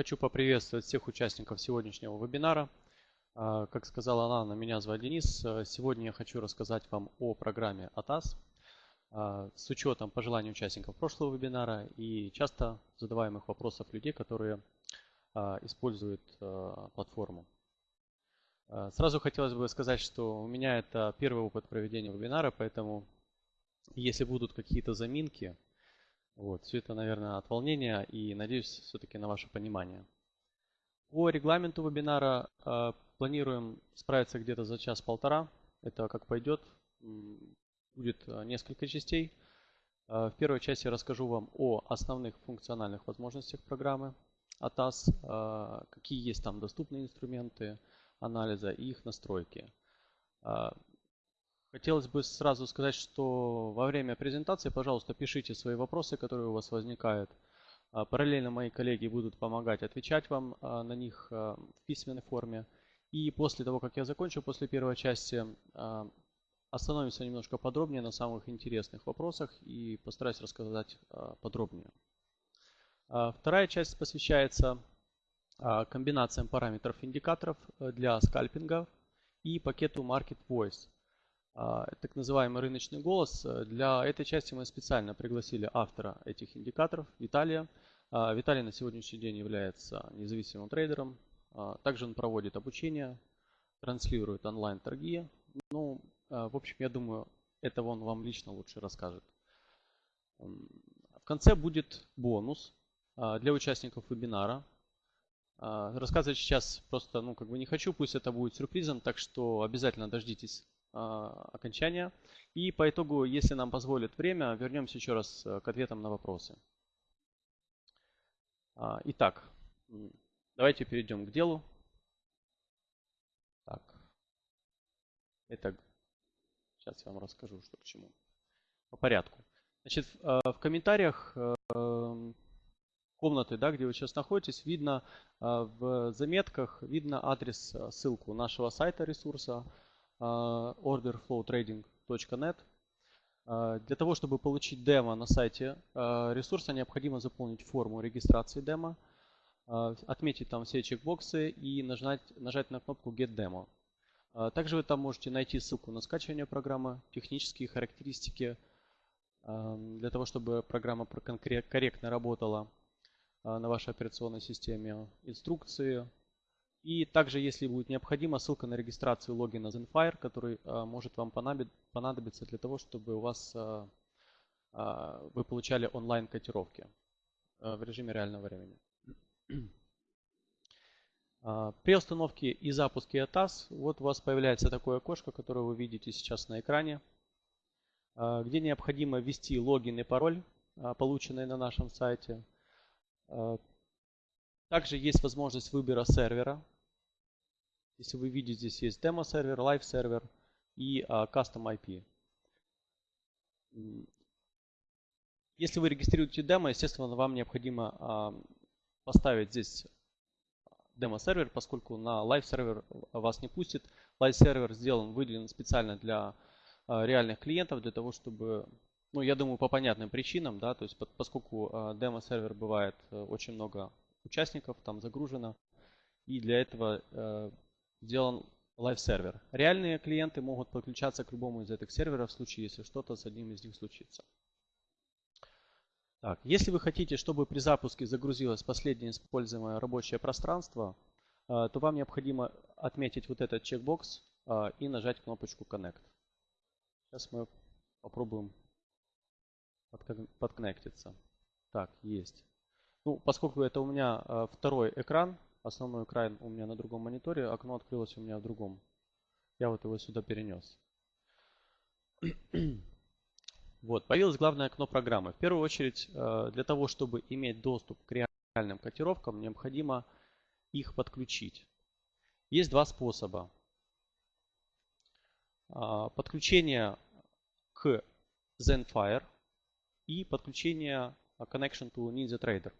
Хочу поприветствовать всех участников сегодняшнего вебинара. А, как сказала Анна, меня зовут Денис. Сегодня я хочу рассказать вам о программе ATAS а, с учетом пожеланий участников прошлого вебинара и часто задаваемых вопросов людей, которые а, используют платформу. Сразу хотелось бы сказать, что у меня это первый опыт проведения вебинара, поэтому если будут какие-то заминки, вот, все это, наверное, от волнения и надеюсь все-таки на ваше понимание. По регламенту вебинара э, планируем справиться где-то за час-полтора. Это как пойдет. Будет э, несколько частей. Э, в первой части я расскажу вам о основных функциональных возможностях программы ATAS, э, какие есть там доступные инструменты анализа и их настройки. Э, Хотелось бы сразу сказать, что во время презентации, пожалуйста, пишите свои вопросы, которые у вас возникают. А, параллельно мои коллеги будут помогать отвечать вам а, на них а, в письменной форме. И после того, как я закончу, после первой части, остановимся немножко подробнее на самых интересных вопросах и постараюсь рассказать подробнее. Вторая часть посвящается комбинациям параметров индикаторов для скальпинга и пакету Market Voice – так называемый рыночный голос. Для этой части мы специально пригласили автора этих индикаторов, Виталия. А, Виталий на сегодняшний день является независимым трейдером. А, также он проводит обучение, транслирует онлайн-торги. Ну, в общем, я думаю, это он вам лично лучше расскажет. В конце будет бонус для участников вебинара. Рассказывать сейчас просто, ну, как бы не хочу, пусть это будет сюрпризом, так что обязательно дождитесь а, окончания. И по итогу, если нам позволит время, вернемся еще раз э, к ответам на вопросы. А, итак, давайте перейдем к делу. Так. Это сейчас я вам расскажу, что к чему. По порядку. Значит, в э, комментариях э, комнаты, да, где вы сейчас находитесь, видно в заметках, видно адрес, ссылку нашего сайта ресурса, а, orderflowtrading.net. А, для того, чтобы получить демо на сайте а, ресурса, необходимо заполнить форму регистрации демо, отметить там все чекбоксы и нажать, нажать на кнопку Get Demo. Также вы там можете найти ссылку на скачивание программы, технические характеристики, для того, чтобы программа корректно работала на вашей операционной системе, инструкции, и также, если будет необходимо, ссылка на регистрацию логина Zenfire, который а, может вам понадобиться для того, чтобы у вас а, а, вы получали онлайн котировки в режиме реального времени. При установке и запуске ATAS вот у вас появляется такое окошко, которое вы видите сейчас на экране, где необходимо ввести логин и пароль, полученный на нашем сайте. Также есть возможность выбора сервера. Если вы видите, здесь есть демо-сервер, live-сервер и uh, custom IP. Если вы регистрируете демо, естественно, вам необходимо uh, поставить здесь демо-сервер, поскольку на live-сервер вас не пустит. Live-сервер сделан, выделен специально для э, реальных клиентов, для того, чтобы, ну, я думаю, по понятным причинам, да, то есть поскольку демо-сервер бывает э, очень много участников, там загружено. И для этого э, сделан live-сервер. Реальные клиенты могут подключаться к любому из этих серверов в случае, если что-то с одним из них случится. Так, если вы хотите, чтобы при запуске загрузилось последнее используемое рабочее пространство, э, то вам необходимо отметить вот этот чекбокс э, и нажать кнопочку Connect. Сейчас мы попробуем подконнектиться. Так, есть. Ну, поскольку это у меня э, второй экран, основной экран у меня на другом мониторе, окно открылось у меня в другом. Я вот его сюда перенес. Вот, появилось главное окно программы. В первую очередь, э, для того, чтобы иметь доступ к реальным котировкам, необходимо их подключить. Есть два способа. А, подключение к Zenfire и подключение Connection to NinjaTrader.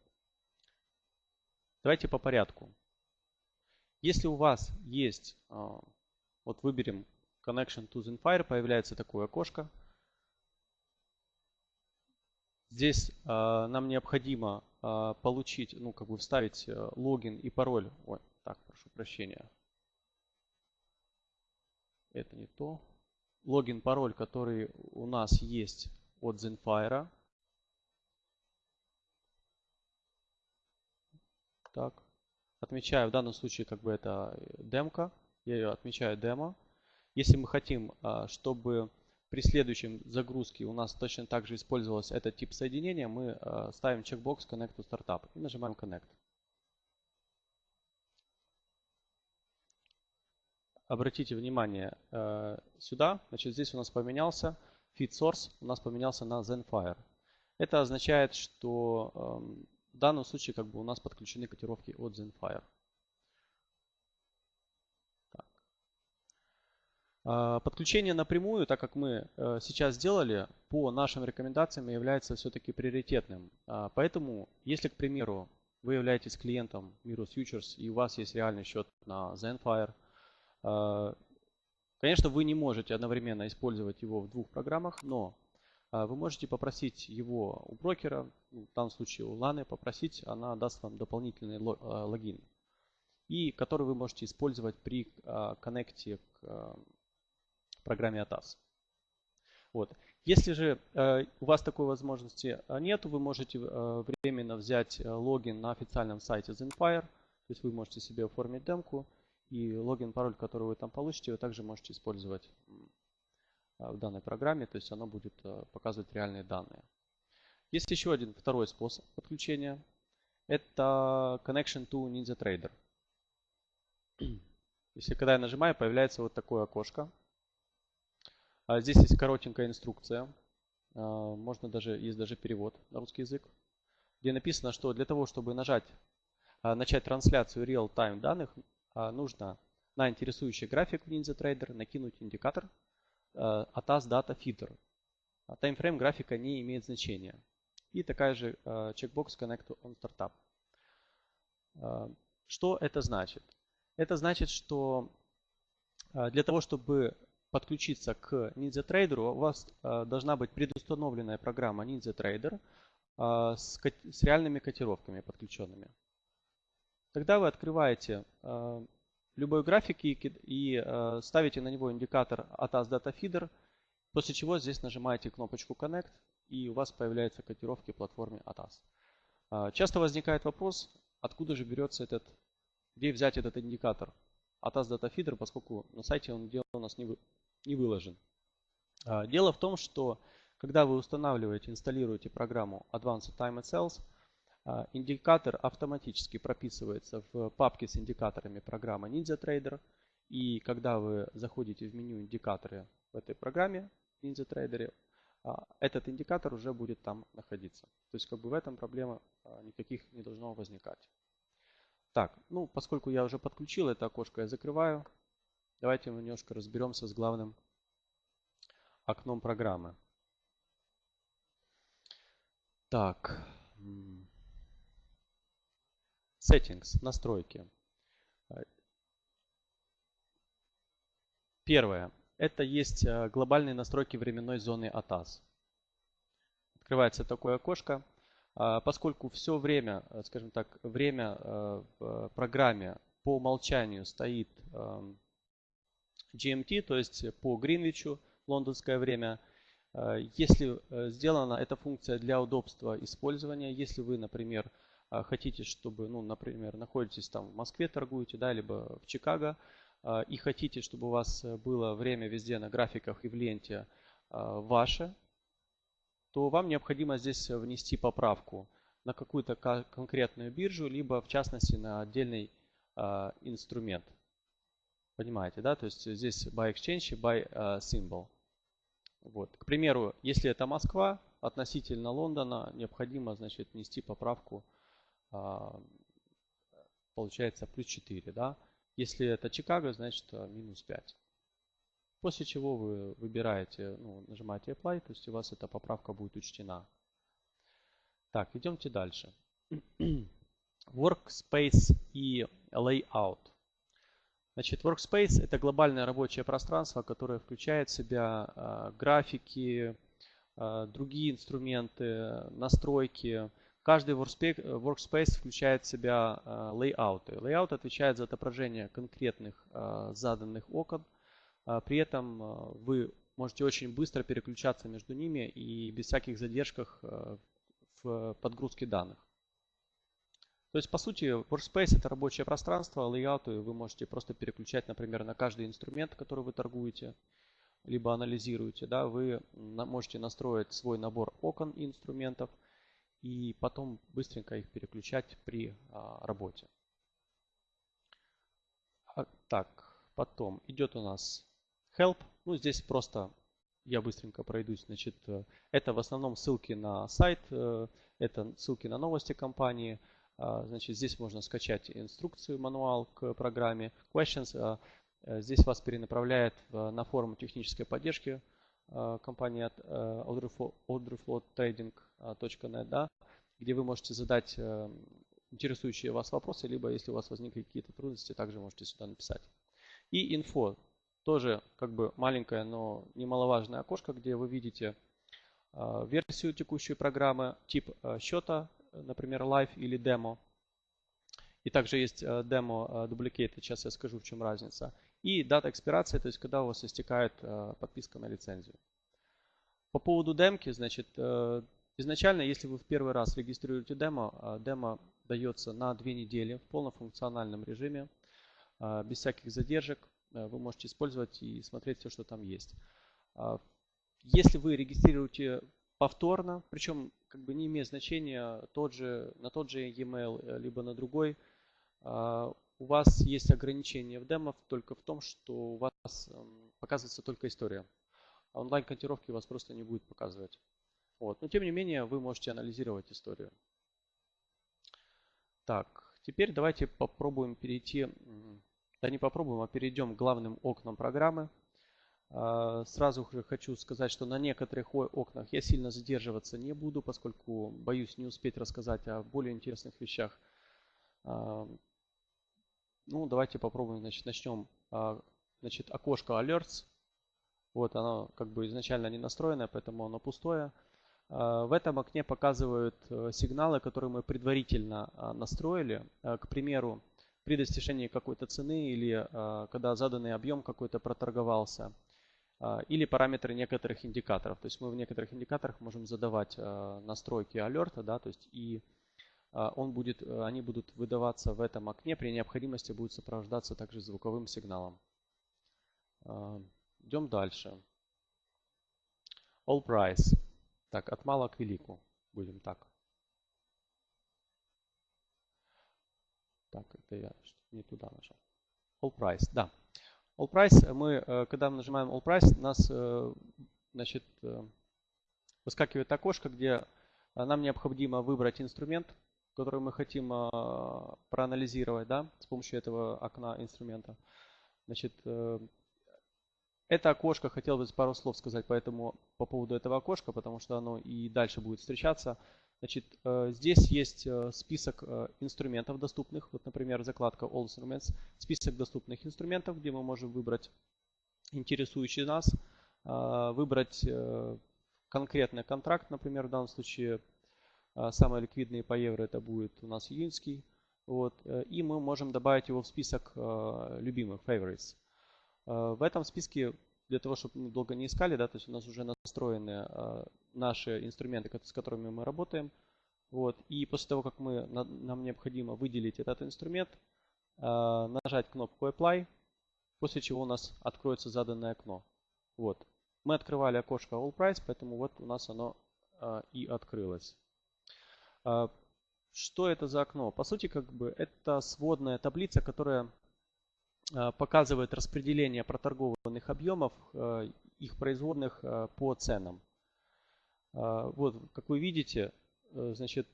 Давайте по порядку. Если у вас есть, а, вот выберем Connection to Zenfire, появляется такое окошко. Здесь а, нам необходимо получить, ну, как бы вставить логин и пароль. Ой, так, прошу прощения. Это не то. Логин, пароль, который у нас есть от Zenfire. Так. Отмечаю, в данном случае как бы это демка. Я ее отмечаю демо. Если мы хотим, а, чтобы при следующем загрузке у нас точно так же использовался этот тип соединения, мы а, ставим чекбокс Connect to Startup и нажимаем Connect. Обратите внимание а, сюда, значит здесь у нас поменялся feed source, у нас поменялся на Zenfire. Это означает, что в данном случае как бы у нас подключены котировки от Zenfire. А, подключение напрямую, так как мы э, сейчас сделали, по нашим рекомендациям является все-таки приоритетным. А, поэтому, если, к примеру, вы являетесь клиентом Mirror Futures и у вас есть реальный счет на Zenfire, а, конечно, вы не можете одновременно использовать его в двух программах, но вы можете попросить его у брокера, в данном случае у Ланы, попросить, она даст вам дополнительный логин, и который вы можете использовать при коннекте к программе ATAS. Вот. Если же э, у вас такой возможности нет, вы можете э, временно взять э, логин на официальном сайте Zenfire. То есть вы можете себе оформить демку и логин, пароль, который вы там получите, вы также можете использовать в данной программе. То есть оно будет э, показывать реальные данные. Есть еще один второй способ подключения. Это Connection to NinjaTrader. Если когда я нажимаю, появляется вот такое окошко. А здесь есть коротенькая инструкция. А, можно даже, есть даже перевод на русский язык, где написано, что для того, чтобы нажать, начать трансляцию real-time данных, нужно на интересующий график в NinjaTrader накинуть индикатор ATAS Data Feeder. Таймфрейм графика не имеет значения. И такая же чекбокс Connect on Startup. Что это значит? Это значит, что для того, чтобы подключиться к NinjaTrader, у вас э, должна быть предустановленная программа NinjaTrader э, с, с реальными котировками подключенными. Тогда вы открываете э, любой график и, и ставите на него индикатор ATAS Data Feeder, после чего здесь нажимаете кнопочку Connect и у вас появляются котировки платформе ATAS. Часто возникает вопрос, откуда же берется этот, где взять этот индикатор ATAS Data Feeder, поскольку на сайте он у нас не, не выложен. А, дело в том, что когда вы устанавливаете, инсталируете программу Advanced Time Cells, а, индикатор автоматически прописывается в папке с индикаторами программы NinjaTrader. И когда вы заходите в меню индикаторы в этой программе NinjaTrader, а, этот индикатор уже будет там находиться. То есть как бы в этом проблемы никаких не должно возникать. Так, ну поскольку я уже подключил это окошко, я закрываю. Давайте немножко разберемся с главным окном программы. Так. Settings, настройки. Первое. Это есть э, глобальные настройки временной зоны ATAS. Открывается такое окошко. А, поскольку все время, э, скажем так, время э, в программе по умолчанию стоит эм, GMT, то есть по Гринвичу, лондонское время. Если сделана эта функция для удобства использования, если вы, например, хотите, чтобы, ну, например, находитесь там в Москве, торгуете, да, либо в Чикаго, и хотите, чтобы у вас было время везде на графиках и в ленте ваше, то вам необходимо здесь внести поправку на какую-то конкретную биржу, либо в частности на отдельный инструмент. Понимаете, да? То есть здесь by exchange и by uh, symbol. Вот. К примеру, если это Москва, относительно Лондона необходимо, значит, внести поправку, получается, плюс 4, да? Если это Чикаго, значит, минус 5. После чего вы выбираете, ну, нажимаете Apply, то есть у вас эта поправка будет учтена. Так, идемте дальше. Workspace и Layout. Значит, Workspace – это глобальное рабочее пространство, которое включает в себя э, графики, э, другие инструменты, настройки, Каждый workspace включает в себя лейауты. Layout отвечает за отображение конкретных заданных окон. При этом вы можете очень быстро переключаться между ними и без всяких задержках в подгрузке данных. То есть, по сути, Workspace это рабочее пространство, лейауты вы можете просто переключать, например, на каждый инструмент, который вы торгуете, либо анализируете. Да, вы можете настроить свой набор окон и инструментов и потом быстренько их переключать при а, работе. А, так, потом идет у нас Help. Ну, здесь просто я быстренько пройдусь. Значит, э, это в основном ссылки на сайт, э, это ссылки на новости компании. А, значит, здесь можно скачать инструкцию, мануал к программе. Questions. Э, здесь вас перенаправляет на форум технической поддержки компании от orderflowtrading.net, да, где вы можете задать интересующие вас вопросы, либо если у вас возникли какие-то трудности, также можете сюда написать. И инфо. Тоже как бы маленькое, но немаловажное окошко, где вы видите версию текущей программы, тип счета, например, live или демо. И также есть демо duplicate, сейчас я скажу, в чем разница. И дата экспирации, то есть когда у вас истекает подписка на лицензию. По поводу демки, значит, э, изначально, если вы в первый раз регистрируете демо, демо дается на две недели в полнофункциональном режиме, без всяких задержек. Э, вы можете использовать и смотреть все, что там есть. А, если вы регистрируете повторно, причем как бы не имеет значения тот же, на тот же e-mail, э, либо на другой, а, у вас есть ограничение в демо только в том, что у вас эм, показывается только история. А онлайн-котировки у вас просто не будет показывать. Вот. Но тем не менее вы можете анализировать историю. Так, теперь давайте попробуем перейти да не попробуем, а перейдем к главным окнам программы. А, сразу хочу сказать, что на некоторых окнах я сильно задерживаться не буду, поскольку боюсь не успеть рассказать о более интересных вещах. А, ну, давайте попробуем, значит, начнем. А, значит, окошко Alerts. Вот оно как бы изначально не настроенное, поэтому оно пустое. В этом окне показывают э, сигналы, которые мы предварительно настроили. К примеру, при достижении какой-то цены или а, когда заданный объем какой-то проторговался. А, или параметры некоторых индикаторов. То есть мы в некоторых индикаторах можем задавать а, настройки алерта, да, то есть и он будет, они будут выдаваться в этом окне, при необходимости будет сопровождаться также звуковым сигналом. Идем дальше. All price. Так, от мала к велику. Будем так. Так, это я не туда нажал. All price, да. All price, мы, э, когда мы нажимаем All price, у нас э, значит, э, выскакивает окошко, где нам необходимо выбрать инструмент, который мы хотим проанализировать да, с помощью этого окна инструмента. Значит, это окошко, хотел бы пару слов сказать поэтому, по поводу этого окошка, потому что оно и дальше будет встречаться. Значит, э, здесь есть э, список э, инструментов доступных. Вот, например, закладка All Instruments. Список доступных инструментов, где мы можем выбрать интересующий нас, выбрать конкретный контракт, например, в данном случае самый ликвидный по евро это будет у нас июньский. Вот, и мы можем добавить его в список любимых, favorites. В этом списке для того, чтобы мы долго не искали, да, то есть у нас уже настроены э, наши инструменты, с которыми мы работаем. Вот. И после того, как мы, на, нам необходимо выделить этот инструмент, э, нажать кнопку Apply, после чего у нас откроется заданное окно. Вот. Мы открывали окошко All Price, поэтому вот у нас оно э, и открылось. Э, что это за окно? По сути, как бы это сводная таблица, которая Э, показывает распределение проторгованных объемов, э, их производных э, по ценам. Вот, как вы видите, значит,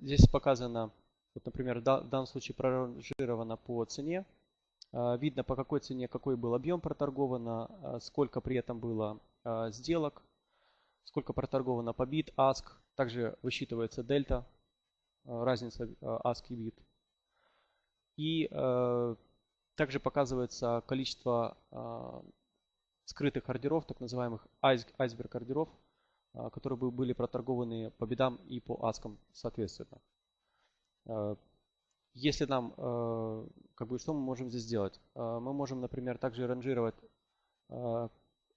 здесь показано, вот, например, в данном случае проранжировано по цене. Видно, по какой цене какой был объем проторговано, сколько при этом было сделок, сколько проторговано по бит, ask. Также высчитывается дельта, разница ask и бит. И также показывается количество а, скрытых ордеров, так называемых айсберг ордеров. которые бы были проторгованы по бедам и по аскам соответственно. Если нам, как бы, что мы можем здесь сделать? Мы можем, например, также ранжировать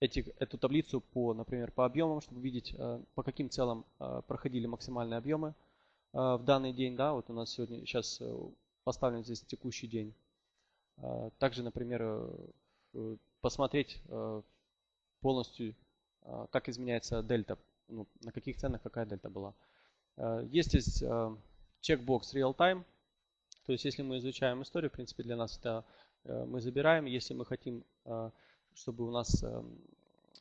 эти, эту таблицу по, например, по объемам, чтобы видеть, по каким целям проходили максимальные объемы в данный день. Да, вот у нас сегодня сейчас поставлен здесь текущий день. Также, например, посмотреть полностью, как изменяется дельта, ну, на каких ценах какая дельта была. Есть здесь чекбокс real time, то есть если мы изучаем историю, в принципе для нас это мы забираем. Если мы хотим, чтобы у нас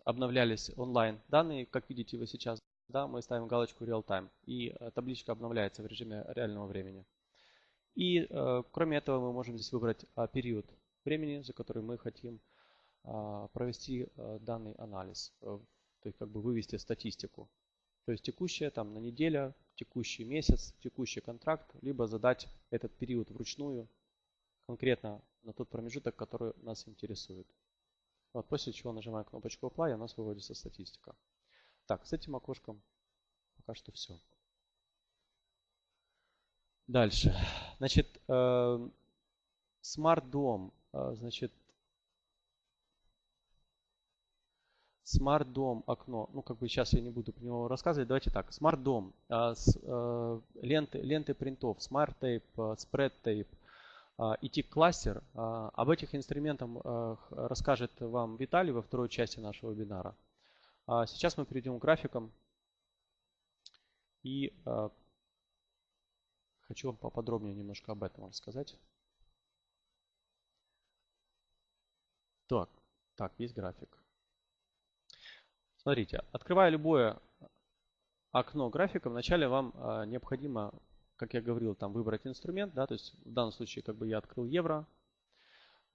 обновлялись онлайн данные, как видите вы сейчас, да, мы ставим галочку real time и табличка обновляется в режиме реального времени. И кроме этого мы можем здесь выбрать период времени, за который мы хотим а, провести а, данный анализ, э, то есть как бы вывести статистику. То есть текущая там на неделя, текущий месяц, текущий контракт, либо задать этот период вручную конкретно на тот промежуток, который нас интересует. Вот, после чего нажимаем кнопочку Apply, и у нас выводится статистика. Так, с этим окошком пока что все. Дальше. Значит, э, Dome. Э, значит, Dome окно. Ну, как бы сейчас я не буду про него рассказывать. Давайте так. Dome. Э, ленты, ленты принтов. Spread Tape и Tick Cluster. Об этих инструментах расскажет вам Виталий во второй части нашего вебинара. А сейчас мы перейдем к графикам. И хочу вам поподробнее немножко об этом рассказать. Так, так, есть график. Смотрите, открывая любое окно графика, вначале вам э, необходимо, как я говорил, там выбрать инструмент, да, то есть в данном случае как бы я открыл евро.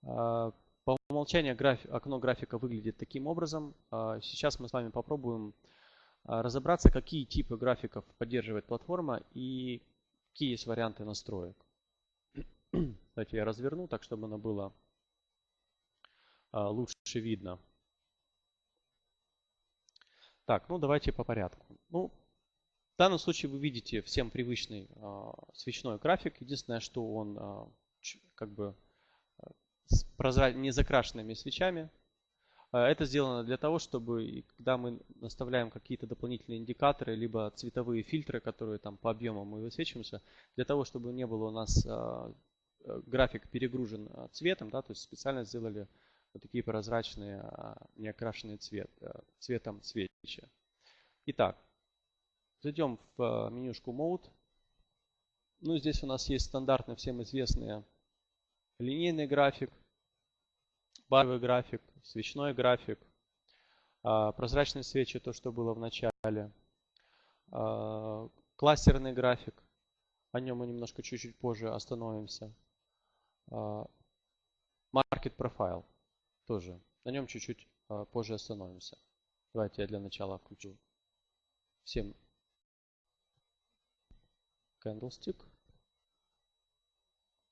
Э, по умолчанию граф, окно графика выглядит таким образом. Э, сейчас мы с вами попробуем разобраться, какие типы графиков поддерживает платформа и какие есть варианты настроек. Давайте я разверну так, чтобы оно было а, лучше видно. Так, ну давайте по порядку. Ну, в данном случае вы видите всем привычный э, свечной график. Единственное, что он э, как бы с прозра... не закрашенными свечами. Это сделано для того, чтобы когда мы наставляем какие-то дополнительные индикаторы, либо цветовые фильтры, которые там по объемам мы высвечиваемся, для того, чтобы не было у нас э, график перегружен цветом, да, то есть специально сделали вот такие прозрачные, а, неокрашенные цвет, э, цветом свечи. Итак, зайдем в э, менюшку Mode. Ну, здесь у нас есть стандартно всем известный линейный график, баровый график, свечной график, а, прозрачные свечи, то, что было в начале, а, кластерный график, о нем мы немножко чуть-чуть позже остановимся, market profile тоже. На нем чуть-чуть позже остановимся. Давайте я для начала включу всем candlestick.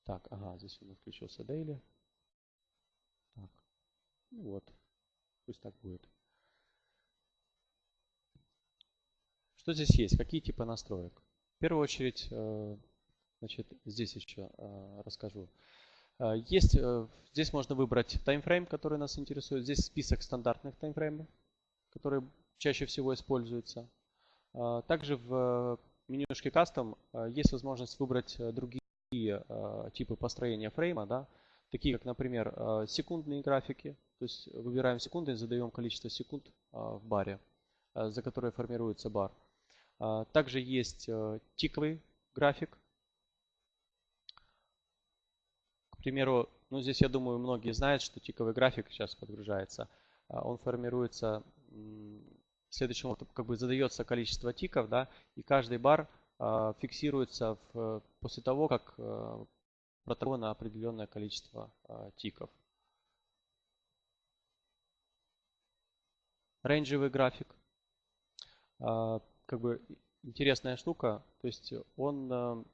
Так, ага, здесь у нас включился daily. Так, ну вот, пусть так будет. Что здесь есть? Какие типы настроек? В первую очередь, э, значит, здесь еще э, расскажу. Э, есть, здесь можно выбрать таймфрейм, который нас интересует. Здесь список стандартных таймфреймов, которые чаще всего используются. Также в менюшке Custom есть возможность выбрать другие типы построения фрейма, да, такие как, например, секундные графики. То есть выбираем секунды и задаем количество секунд в баре, за которые формируется бар. Также есть тиковый график, примеру, ну здесь я думаю многие знают, что тиковый график сейчас подгружается. Он формируется следующим образом, как бы задается количество тиков, да, и каждый бар а, фиксируется в, после того, как а, проторговано определенное количество тиков. Рейнджевый график. Как бы интересная штука. То есть он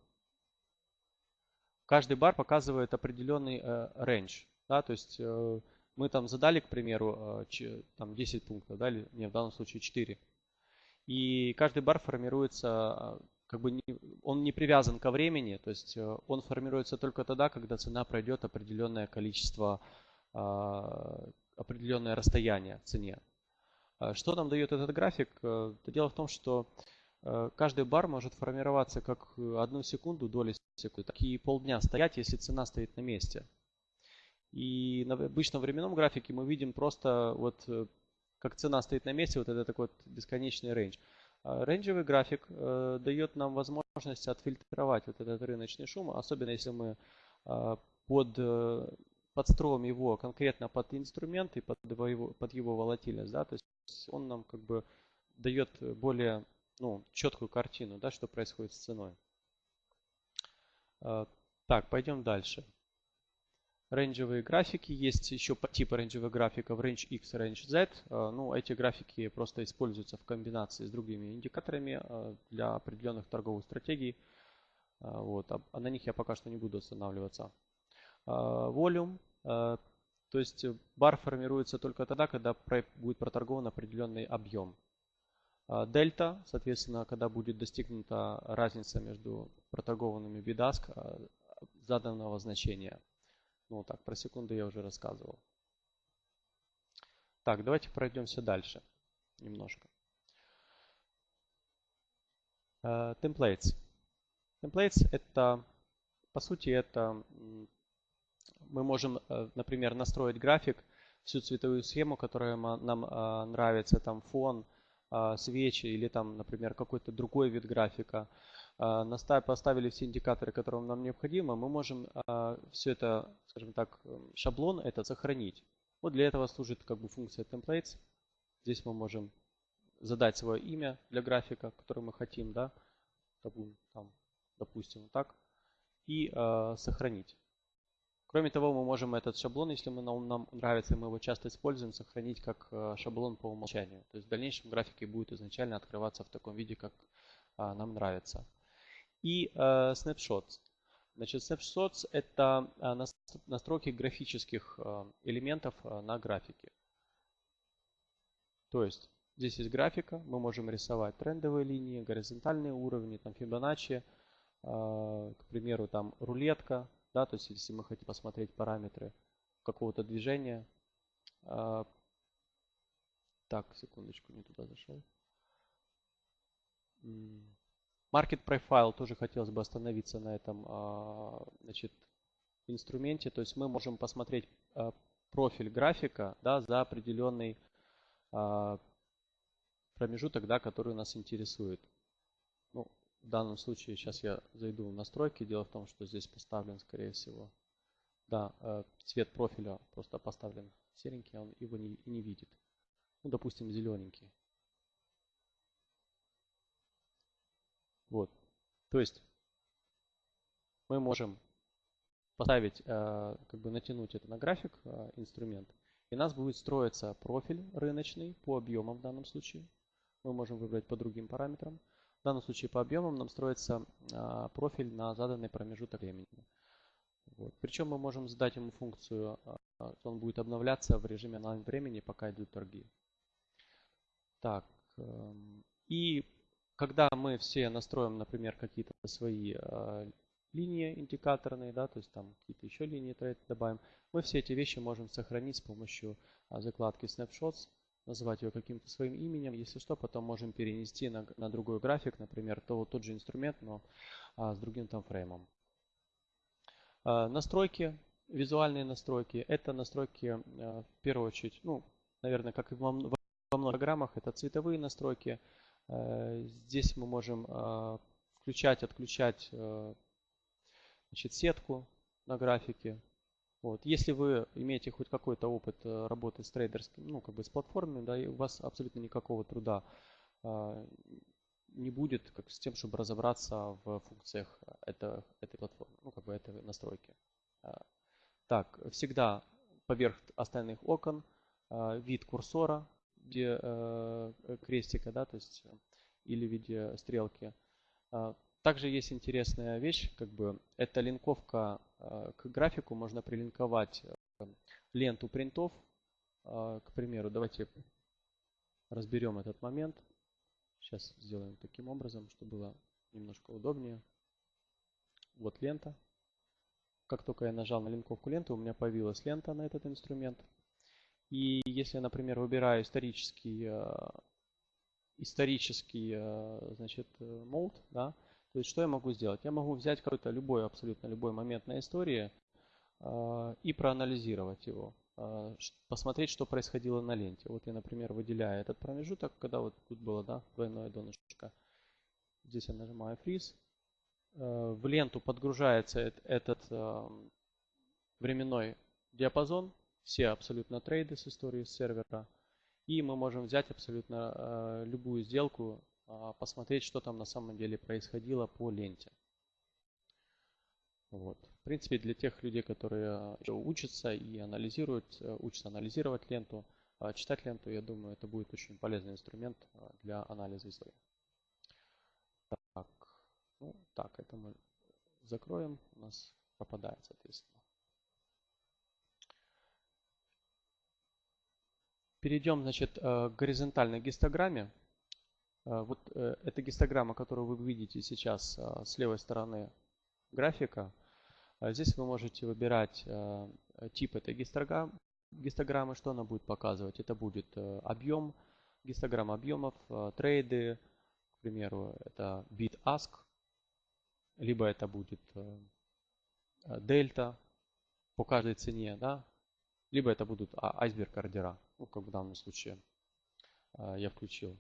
каждый бар показывает определенный. Э, да, то есть э, мы там задали, к примеру, э, там 10 пунктов, да, или не, в данном случае 4. И каждый бар формируется, как бы не, он не привязан ко времени, то есть он формируется только тогда, когда цена пройдет определенное количество, определенное расстояние цене. Что нам дает этот график? Дело в том, что Э, каждый бар может формироваться как э, одну секунду, доли секунды, так и полдня стоять, если цена стоит на месте. И на обычном временном графике мы видим просто вот э, как цена стоит на месте, вот это такой вот бесконечный рейндж. А рейнджевый график э, дает нам возможность отфильтровать вот этот рыночный шум, особенно если мы э, под, э, подстроим его конкретно под инструмент и под его, под его волатильность. Да? То есть он нам как бы дает более ну, четкую картину, да, что происходит с ценой. А, так, пойдем дальше. Рейнджевые графики. Есть еще типы рейнджевых графиков Range X и Range Z. А, ну, эти графики просто используются в комбинации с другими индикаторами а, для определенных торговых стратегий. Вот. А на них я пока что не буду останавливаться. Volume. То есть бар формируется только тогда, когда будет проторгован определенный объем. А, дельта, соответственно, когда будет достигнута разница между проторгованными бидаск а, заданного значения. Ну так, про секунду я уже рассказывал. Так, давайте пройдемся дальше немножко. Uh, templates. Templates это, по сути, это мы можем, э, например, настроить график, всю цветовую схему, которая нам нравится, там фон, свечи или там, например, какой-то другой вид графика, поставили все индикаторы, которые нам необходимы, мы можем а, все это, скажем так, шаблон этот сохранить. Вот для этого служит как бы функция templates. Здесь мы можем задать свое имя для графика, который мы хотим, да, там, допустим, так, и э, сохранить. Кроме того, мы можем этот шаблон, если мы, нам нравится и мы его часто используем, сохранить как э, шаблон по умолчанию. То есть в дальнейшем графике будет изначально открываться в таком виде, как а, нам нравится. И э, snapshots. Значит, snapshots это а, настройки графических э, элементов на графике. То есть здесь есть графика, мы можем рисовать трендовые линии, горизонтальные уровни, там Fibonacci, к примеру, там рулетка, да, то есть если мы хотим посмотреть параметры какого-то движения. А, так, секундочку, не туда зашел. Market Profile тоже хотелось бы остановиться на этом а, значит, инструменте. То есть мы можем посмотреть а, профиль графика да, за определенный промежуток, да, который нас интересует. Ну, в данном случае сейчас я зайду в настройки. Дело в том, что здесь поставлен, скорее всего, да, э, цвет профиля просто поставлен серенький, он его не, не видит. Ну, допустим, зелененький. Вот. То есть мы можем поставить, э, как бы натянуть это на график, э, инструмент, и у нас будет строиться профиль рыночный по объемам в данном случае. Мы можем выбрать по другим параметрам. В данном случае по объемам нам строится а, профиль на заданный промежуток времени. Вот. Причем мы можем задать ему функцию, а, он будет обновляться в режиме онлайн времени, пока идут торги. Так, эм, и когда мы все настроим, например, какие-то свои а, линии индикаторные, да, то есть там какие-то еще линии трейд добавим, мы все эти вещи можем сохранить с помощью закладки Snapshots называть ее каким-то своим именем. Если что, потом можем перенести на, на другой график, например, то, тот же инструмент, но а, с другим там фреймом. А, настройки, визуальные настройки. Это настройки а, в первую очередь, ну, наверное, как и во, во многих программах, это цветовые настройки. А, здесь мы можем а, включать, отключать а, значит, сетку на графике, вот. Если вы имеете хоть какой-то опыт э, работы с трейдерским, ну, как бы с платформами, да, и у вас абсолютно никакого труда не будет как с тем, чтобы разобраться в функциях это, этой платформы, ну, как бы этой настройки. Так, всегда поверх остальных окон вид курсора виде э, крестика, да, то есть или в виде стрелки. А, также есть интересная вещь, как бы это линковка э, к графику. Можно прилинковать э, ленту принтов. Э, к примеру, давайте разберем этот момент. Сейчас сделаем таким образом, чтобы было немножко удобнее. Вот лента. Как только я нажал на линковку ленты, у меня появилась лента на этот инструмент. И если я, например, выбираю исторический, э, исторический э, значит, мод, да, то есть что я могу сделать? Я могу взять какой-то любой, абсолютно любой момент на истории и проанализировать его. А, посмотреть, что происходило на ленте. Вот я, например, выделяю этот промежуток, когда вот тут было да, двойное донышко. Здесь я нажимаю Freeze. Э, в ленту подгружается этот э, временной диапазон, все абсолютно трейды с истории сервера. И мы можем взять абсолютно э, любую сделку, а, посмотреть, что там на самом деле происходило по ленте. Вот. В принципе, для тех людей, которые еще учатся и анализируют, э, учатся анализировать ленту, читать ленту, я думаю, это будет очень полезный инструмент для анализа истории. Так, ну, так, это мы закроем, у нас пропадает, соответственно. Перейдем, значит, э, к горизонтальной гистограмме. Э, вот эта гистограмма, которую вы видите сейчас с левой стороны графика, здесь вы можете выбирать э, тип этой гистограммы, что она будет показывать. Это будет э, объем, гистограмма объемов, э, трейды, к примеру, это bit ask, либо это будет дельта по каждой цене, да, либо это будут айсберг ордера, ну, как в данном случае я включил.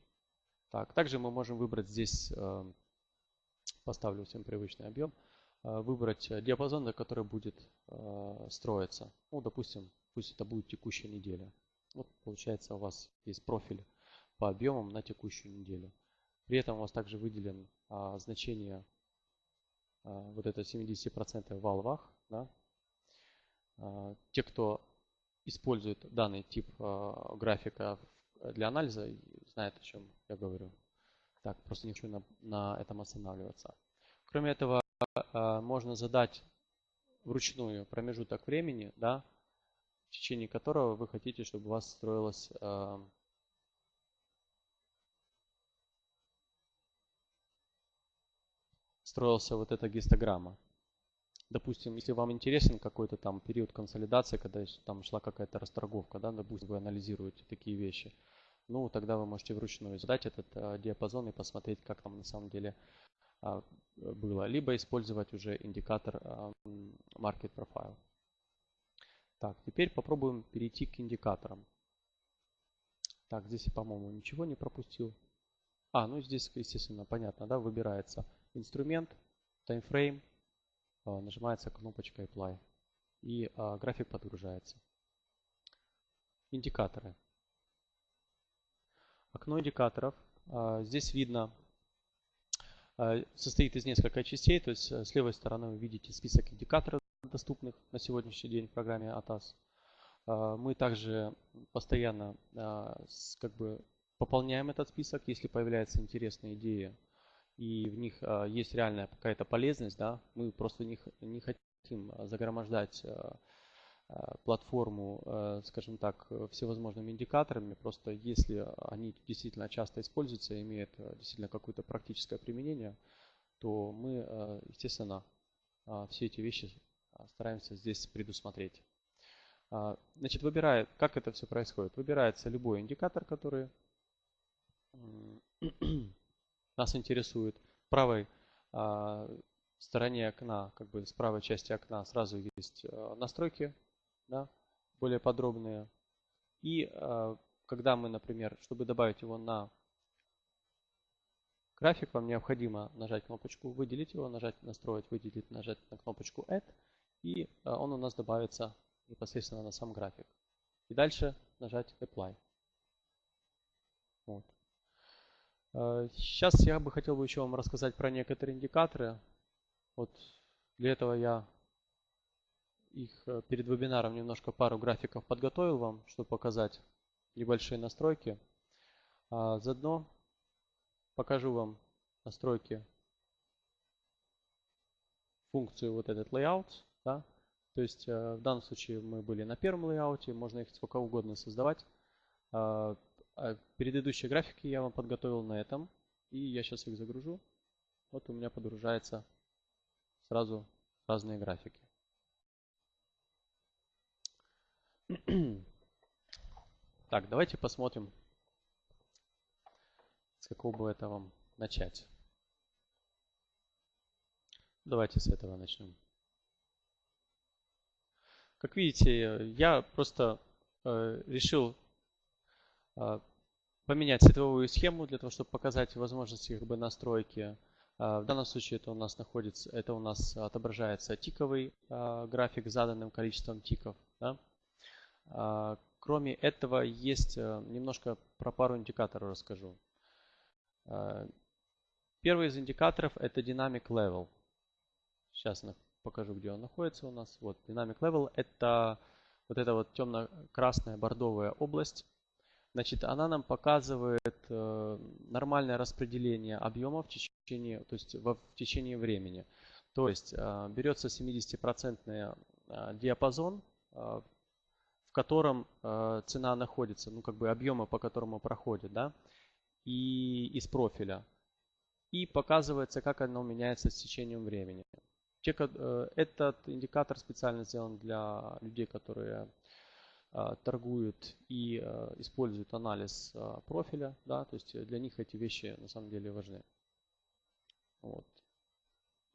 Так, также мы можем выбрать здесь, поставлю всем привычный объем, Э, выбрать э, диапазон, на который будет э, строиться. Ну, допустим, пусть это будет текущая неделя. Вот получается у вас есть профиль по объемам на текущую неделю. При этом у вас также выделен а, значение а, вот это 70% в валвах. Да? А, те, кто использует данный тип а, графика для анализа, знают о чем я говорю. Так, просто не хочу на, на этом останавливаться. Кроме этого, а, можно задать вручную промежуток времени, да, в течение которого вы хотите, чтобы у вас строилась а, строился вот эта гистограмма. Допустим, если вам интересен какой-то там период консолидации, когда там шла какая-то расторговка, да, допустим, вы анализируете такие вещи, ну, тогда вы можете вручную задать этот э, диапазон и посмотреть, как там на самом деле а, было, либо использовать уже индикатор Market Profile. Так, теперь попробуем перейти к индикаторам. Так, здесь я, по-моему, ничего не пропустил. А, ну здесь, естественно, понятно, да, выбирается инструмент, таймфрейм, а, нажимается кнопочка Apply и а, график подгружается. Индикаторы. Окно индикаторов. Здесь видно состоит из нескольких частей. То есть э, с левой стороны вы видите список индикаторов, доступных на сегодняшний день в программе ATAS. Мы также постоянно как бы пополняем этот список, если появляются интересные идеи и в них есть реальная какая-то полезность, да, мы просто не, не хотим загромождать Э, платформу, скажем так, всевозможными индикаторами. Просто если они действительно часто используются и имеют действительно какое-то практическое применение, то мы, естественно, все эти вещи стараемся здесь предусмотреть. Значит, выбирая, как это все происходит. Выбирается любой индикатор, который нас интересует. Правой стороне окна, как бы с правой части окна сразу есть настройки да, более подробные. И э, когда мы, например, чтобы добавить его на график, вам необходимо нажать кнопочку «Выделить его», нажать «Настроить», «Выделить», нажать на кнопочку «Add», и э, он у нас добавится непосредственно на сам график. И дальше нажать «Apply». Вот. Сейчас я бы хотел бы еще вам рассказать про некоторые индикаторы. Вот для этого я их э, перед вебинаром немножко пару графиков подготовил вам, чтобы показать небольшие настройки. А заодно покажу вам настройки функцию вот этот layout. Да? То есть э, в данном случае мы были на первом лейауте, можно их сколько угодно создавать. А, предыдущие графики я вам подготовил на этом И я сейчас их загружу. Вот у меня подгружается сразу разные графики. Так, давайте посмотрим, с какого бы это вам начать. Давайте с этого начнем. Как видите, я просто э, решил поменять цветовую схему для того, чтобы показать возможности как бы, настройки. Э, в данном случае это у нас находится, это у нас отображается тиковый э, график с заданным количеством тиков. Да? Кроме этого, есть э, немножко про пару индикаторов расскажу. Первый из индикаторов это Dynamic Level. Сейчас покажу, где он находится у нас. Вот, Dynamic Level это вот эта вот темно-красная бордовая область. Значит, она нам показывает э, нормальное распределение объема в течение, то есть в, в течение времени. То есть э, берется 70% э, диапазон, э, в котором э, цена находится, ну как бы объема, по которому проходит, да, и из профиля. И показывается, как оно меняется с течением времени. Э, этот индикатор специально сделан для людей, которые торгуют и э, используют анализ профиля. Да, то есть для них эти вещи на самом деле важны. Вот.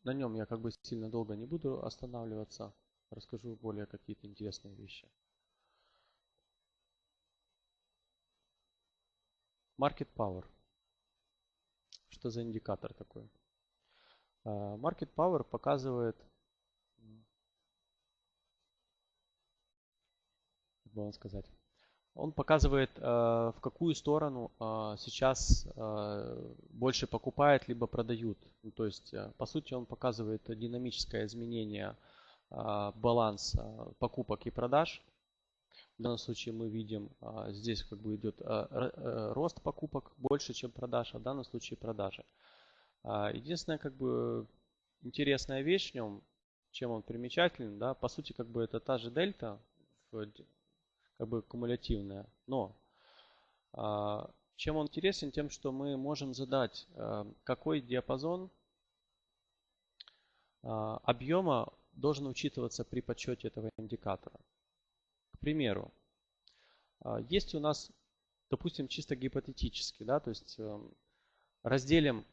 На нем я как бы сильно долго не буду останавливаться. Расскажу более какие-то интересные вещи. Market Power. Что за индикатор такой? Э, Market Power показывает, бы сказать, он показывает, э, в какую сторону э, сейчас больше покупают, либо продают. Ну, то есть, по сути, он показывает динамическое изменение баланса покупок и продаж. В данном случае мы видим, здесь как бы идет рост покупок больше, чем продаж, а в данном случае продажи. Единственная как бы интересная вещь в нем, чем он примечателен, да, по сути как бы это та же дельта, как бы кумулятивная, но а, чем он интересен? Тем, что мы можем задать, а, какой диапазон объема должен учитываться при подсчете этого индикатора. К примеру, есть у нас, допустим, чисто гипотетически, да, то есть эм, разделим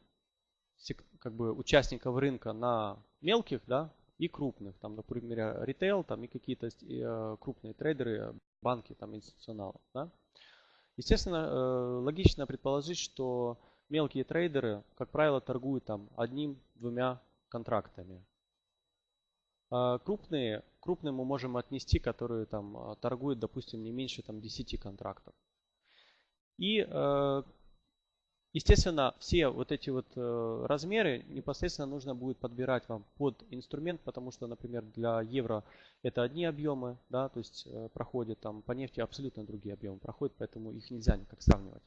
как бы участников рынка на мелких, да, и крупных, там, например, ритейл, там и какие-то э, крупные трейдеры, банки, там, институционалы, да. Естественно, э, логично предположить, что мелкие трейдеры, как правило, торгуют там одним-двумя контрактами. А крупные, крупные мы можем отнести, которые там торгуют, допустим, не меньше там 10 контрактов. И э, Естественно, все вот эти вот э, размеры непосредственно нужно будет подбирать вам под инструмент, потому что, например, для евро это одни объемы, да, то есть э, проходят там по нефти абсолютно другие объемы проходят, поэтому их нельзя никак сравнивать.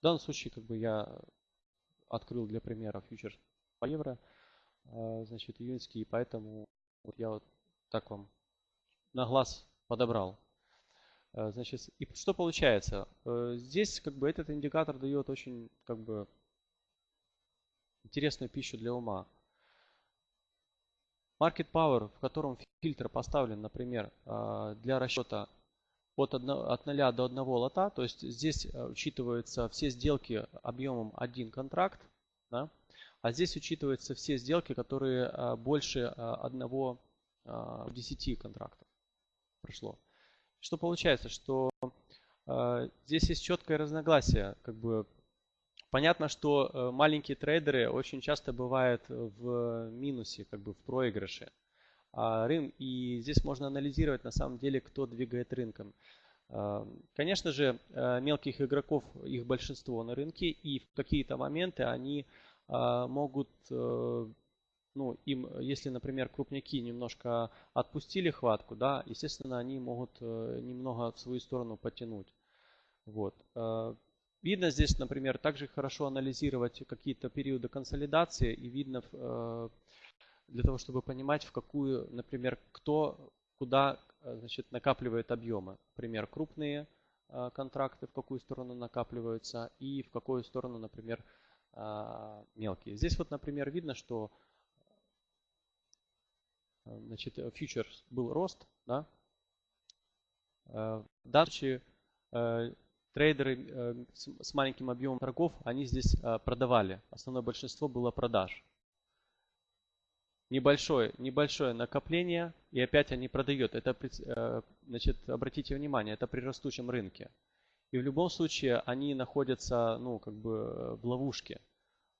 В данном случае, как бы я открыл для примера фьючерс по евро, э, значит, июньский, поэтому вот я вот так вам на глаз подобрал. Э, значит, и что получается? Э, здесь как бы этот индикатор дает очень как бы интересную пищу для ума. Market Power, в котором фильтр поставлен, например, э, для расчета от, 1, от 0 до 1 лота, то есть здесь учитываются все сделки объемом 1 контракт, да? а здесь учитываются все сделки, которые больше одного 10 контрактов прошло. Что получается, что э, здесь есть четкое разногласие. Как бы понятно, что э, маленькие трейдеры очень часто бывают в минусе, как бы в проигрыше. А рын, и здесь можно анализировать на самом деле, кто двигает рынком. Э, конечно же, э, мелких игроков, их большинство на рынке, и в какие-то моменты они э, могут ну, им, если, например, крупняки немножко отпустили хватку, да, естественно, они могут э, немного в свою сторону потянуть. Вот. Э, видно здесь, например, также хорошо анализировать какие-то периоды консолидации и видно э, для того, чтобы понимать, в какую, например, кто куда значит, накапливает объемы. Например, крупные контракты в какую сторону накапливаются и в какую сторону, например, мелкие. Здесь вот, например, видно, что значит, фьючерс был рост, да. Дальше трейдеры с маленьким объемом торгов, они здесь продавали. Основное большинство было продаж небольшое, небольшое накопление, и опять они продают. Это, э, значит, обратите внимание, это при растущем рынке. И в любом случае они находятся, ну, как бы в ловушке.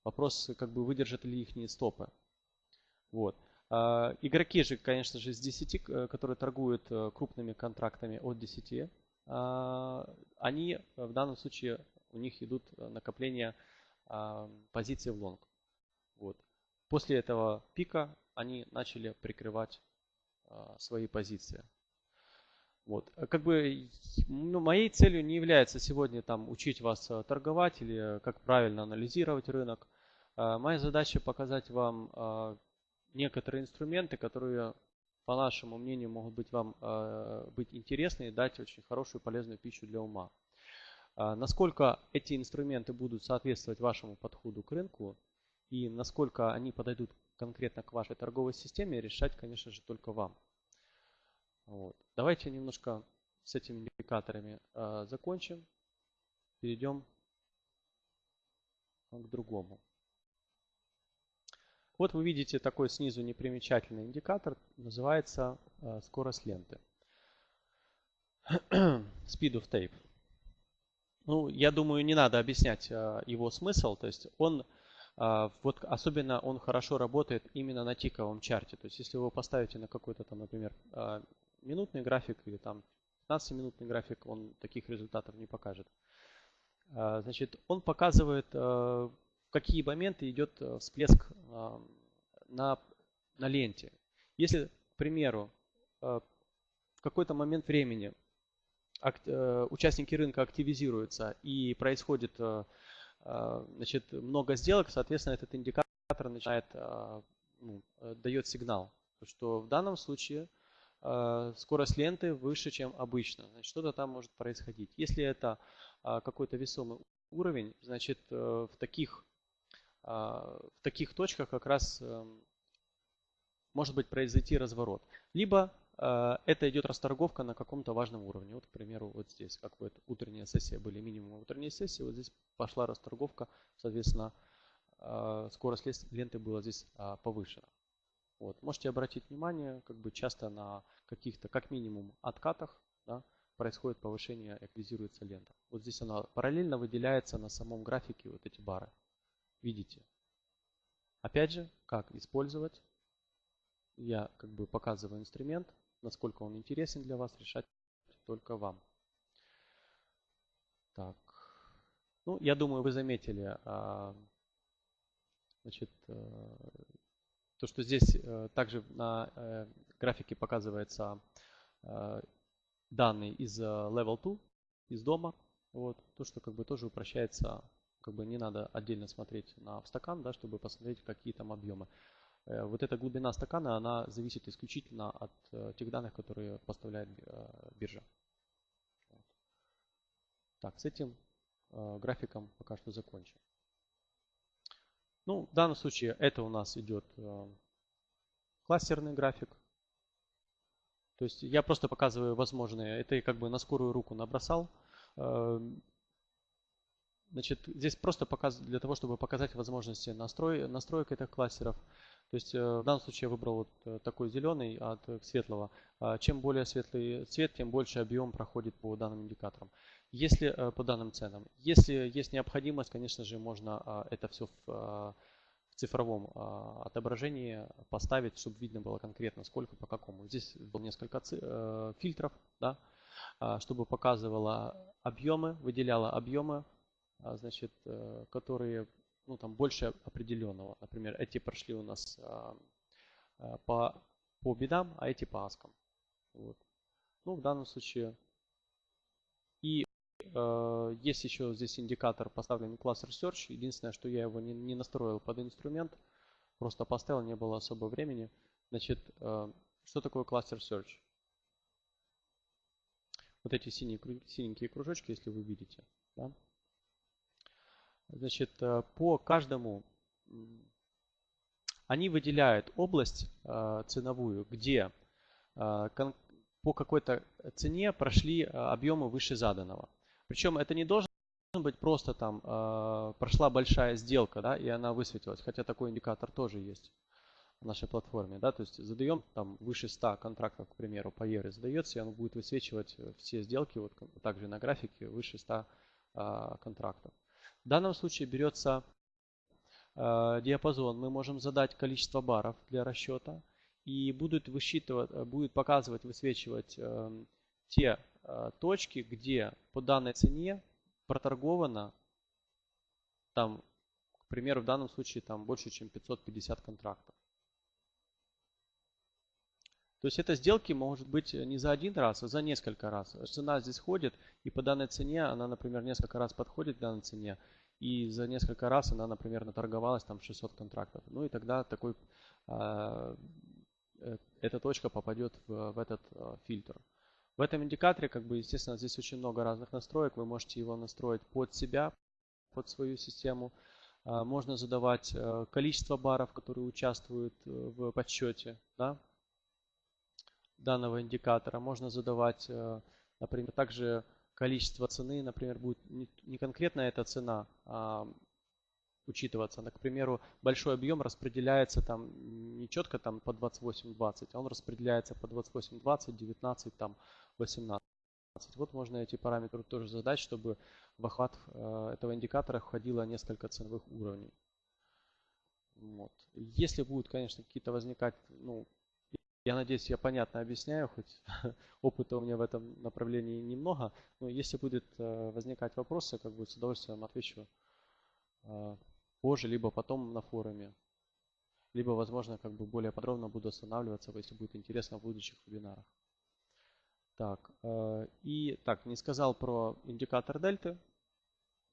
Вопрос, как бы выдержат ли их стопы. Вот. А, игроки же, конечно же, с 10, э, которые торгуют э, крупными контрактами от 10, а, они в данном случае, у них идут накопления а, позиций в лонг. Вот. После этого пика они начали прикрывать свои позиции. Вот. Как бы ну, моей целью не является сегодня там учить вас торговать или как правильно анализировать рынок. Моя задача показать вам некоторые инструменты, которые, по нашему мнению, могут быть вам быть интересны и дать очень хорошую полезную пищу для ума. Насколько эти инструменты будут соответствовать вашему подходу к рынку, и насколько они подойдут конкретно к вашей торговой системе, решать, конечно же, только вам. Вот. Давайте немножко с этими индикаторами э, закончим. Перейдем к другому. Вот вы видите такой снизу непримечательный индикатор, называется э, скорость ленты. Speed of tape. Ну, я думаю, не надо объяснять э, его смысл. То есть он а, вот особенно он хорошо работает именно на тиковом чарте. То есть если вы поставите на какой-то там, например, минутный график или там 15-минутный график, он таких результатов не покажет. Значит, он показывает, какие моменты идет всплеск на, на ленте. Если, к примеру, в какой-то момент времени участники рынка активизируются и происходит а, значит, много сделок, соответственно, этот индикатор начинает, а, ну, э, дает сигнал, что в данном случае а, скорость ленты выше, чем обычно. Значит, что-то там может происходить. Если это какой-то весомый уровень, значит, э, в таких, в таких точках как раз эм, может быть произойти разворот. Либо Э, это идет расторговка на каком-то важном уровне. Вот, к примеру, вот здесь, как вот утренняя сессия были минимум утренней сессии, вот здесь пошла расторговка, соответственно, э, скорость ленты была здесь а, повышена. Вот. Можете обратить внимание, как бы часто на каких-то, как минимум, откатах да, происходит повышение, активизируется лента. Вот здесь она параллельно выделяется на самом графике вот эти бары. Видите? Опять же, как использовать? Я как бы показываю инструмент, Насколько он интересен для вас, решать только вам. Так. Ну, я думаю, вы заметили, а, значит, э, то, что здесь э, также на э, графике показывается данные из Level 2, из дома. Вот. То, что как бы тоже упрощается, как бы не надо отдельно смотреть на стакан, да, чтобы посмотреть, какие там объемы. Э, вот эта глубина стакана, она зависит исключительно от э, тех данных, которые поставляет э, биржа. Так, с этим графиком пока что закончим. Ну, в данном случае это у нас идет кластерный график. То есть я просто показываю возможные, это я как бы на скорую руку набросал. Значит, здесь просто показ, для того, чтобы показать возможности настрой, настроек этих кластеров. То есть э, в данном случае я выбрал вот э, такой зеленый от э, светлого. А чем более светлый цвет, тем больше объем проходит по данным индикаторам. Если по данным ценам. Если есть необходимость, конечно же, можно а, это все в, а, в цифровом отображении поставить, чтобы видно было конкретно сколько по какому. Здесь было несколько фильтров, да, чтобы показывало объемы, выделяло объемы, значит, которые ну, там больше определенного. Например, эти прошли у нас а, а, по, по бедам, а эти по аскам. Вот. Ну, в данном случае. И э, есть еще здесь индикатор поставленный класс Research. Единственное, что я его не, не настроил под инструмент. Просто поставил, не было особо времени. Значит, э, что такое кластер Search? Вот эти синие, синенькие кружочки, если вы видите. Да? Значит, по каждому они выделяют область ценовую, где по какой-то цене прошли объемы выше заданного. Причем это не должен быть просто там прошла большая сделка, да, и она высветилась, хотя такой индикатор тоже есть в нашей платформе, да, то есть задаем там выше 100 контрактов, к примеру, по евро задается, и он будет высвечивать все сделки, вот также на графике выше 100 а, контрактов. В данном случае берется а, диапазон, мы можем задать количество баров для расчета, и будет высчитывать, будет показывать, высвечивать э, те э, точки, где по данной цене проторговано там, к примеру, в данном случае там больше, чем 550 контрактов. То есть это сделки может быть не за один раз, а за несколько раз. Цена здесь ходит, и по данной цене она, например, несколько раз подходит к данной цене, и за несколько раз она, например, наторговалась там 600 контрактов. Ну и тогда такой, э, эта точка попадет в, в этот э, фильтр. В этом индикаторе, как бы, естественно, здесь очень много разных настроек. Вы можете его настроить под себя, под свою систему. Э, можно задавать э, количество баров, которые участвуют э, в подсчете. Да? Данного индикатора. Можно задавать, э, например, также количество цены, например, будет не конкретно эта цена а учитываться. К примеру, большой объем распределяется там не четко там по 28-20, а он распределяется по 28-20, 19, там 18. Вот можно эти параметры тоже задать, чтобы в охват э, этого индикатора входило несколько ценовых уровней. Вот. Если будут, конечно, какие-то возникать ну, я надеюсь, я понятно объясняю, хоть опыта у меня в этом направлении немного. Но если будет э, возникать вопросы, как бы с удовольствием отвечу э, позже, либо потом на форуме. Либо, возможно, как бы более подробно буду останавливаться, если будет интересно в будущих вебинарах. Так, э, и так, не сказал про индикатор дельты.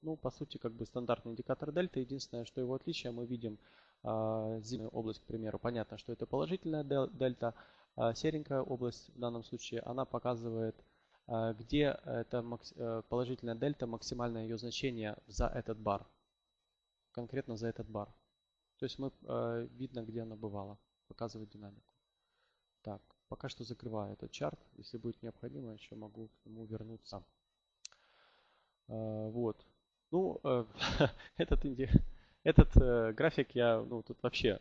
Ну, по сути, как бы стандартный индикатор дельты. Единственное, что его отличие, мы видим а, зеленая область, к примеру, понятно, что это положительная дельта. А серенькая область в данном случае, она показывает, а, где это э, положительная дельта, максимальное ее значение за этот бар. Конкретно за этот бар. То есть мы видно, где она бывала. Показывает динамику. Так, пока что закрываю этот чарт. Если будет необходимо, еще могу к нему вернуться. Вот. Ну, э, этот индикатор этот э, график я, ну, тут вообще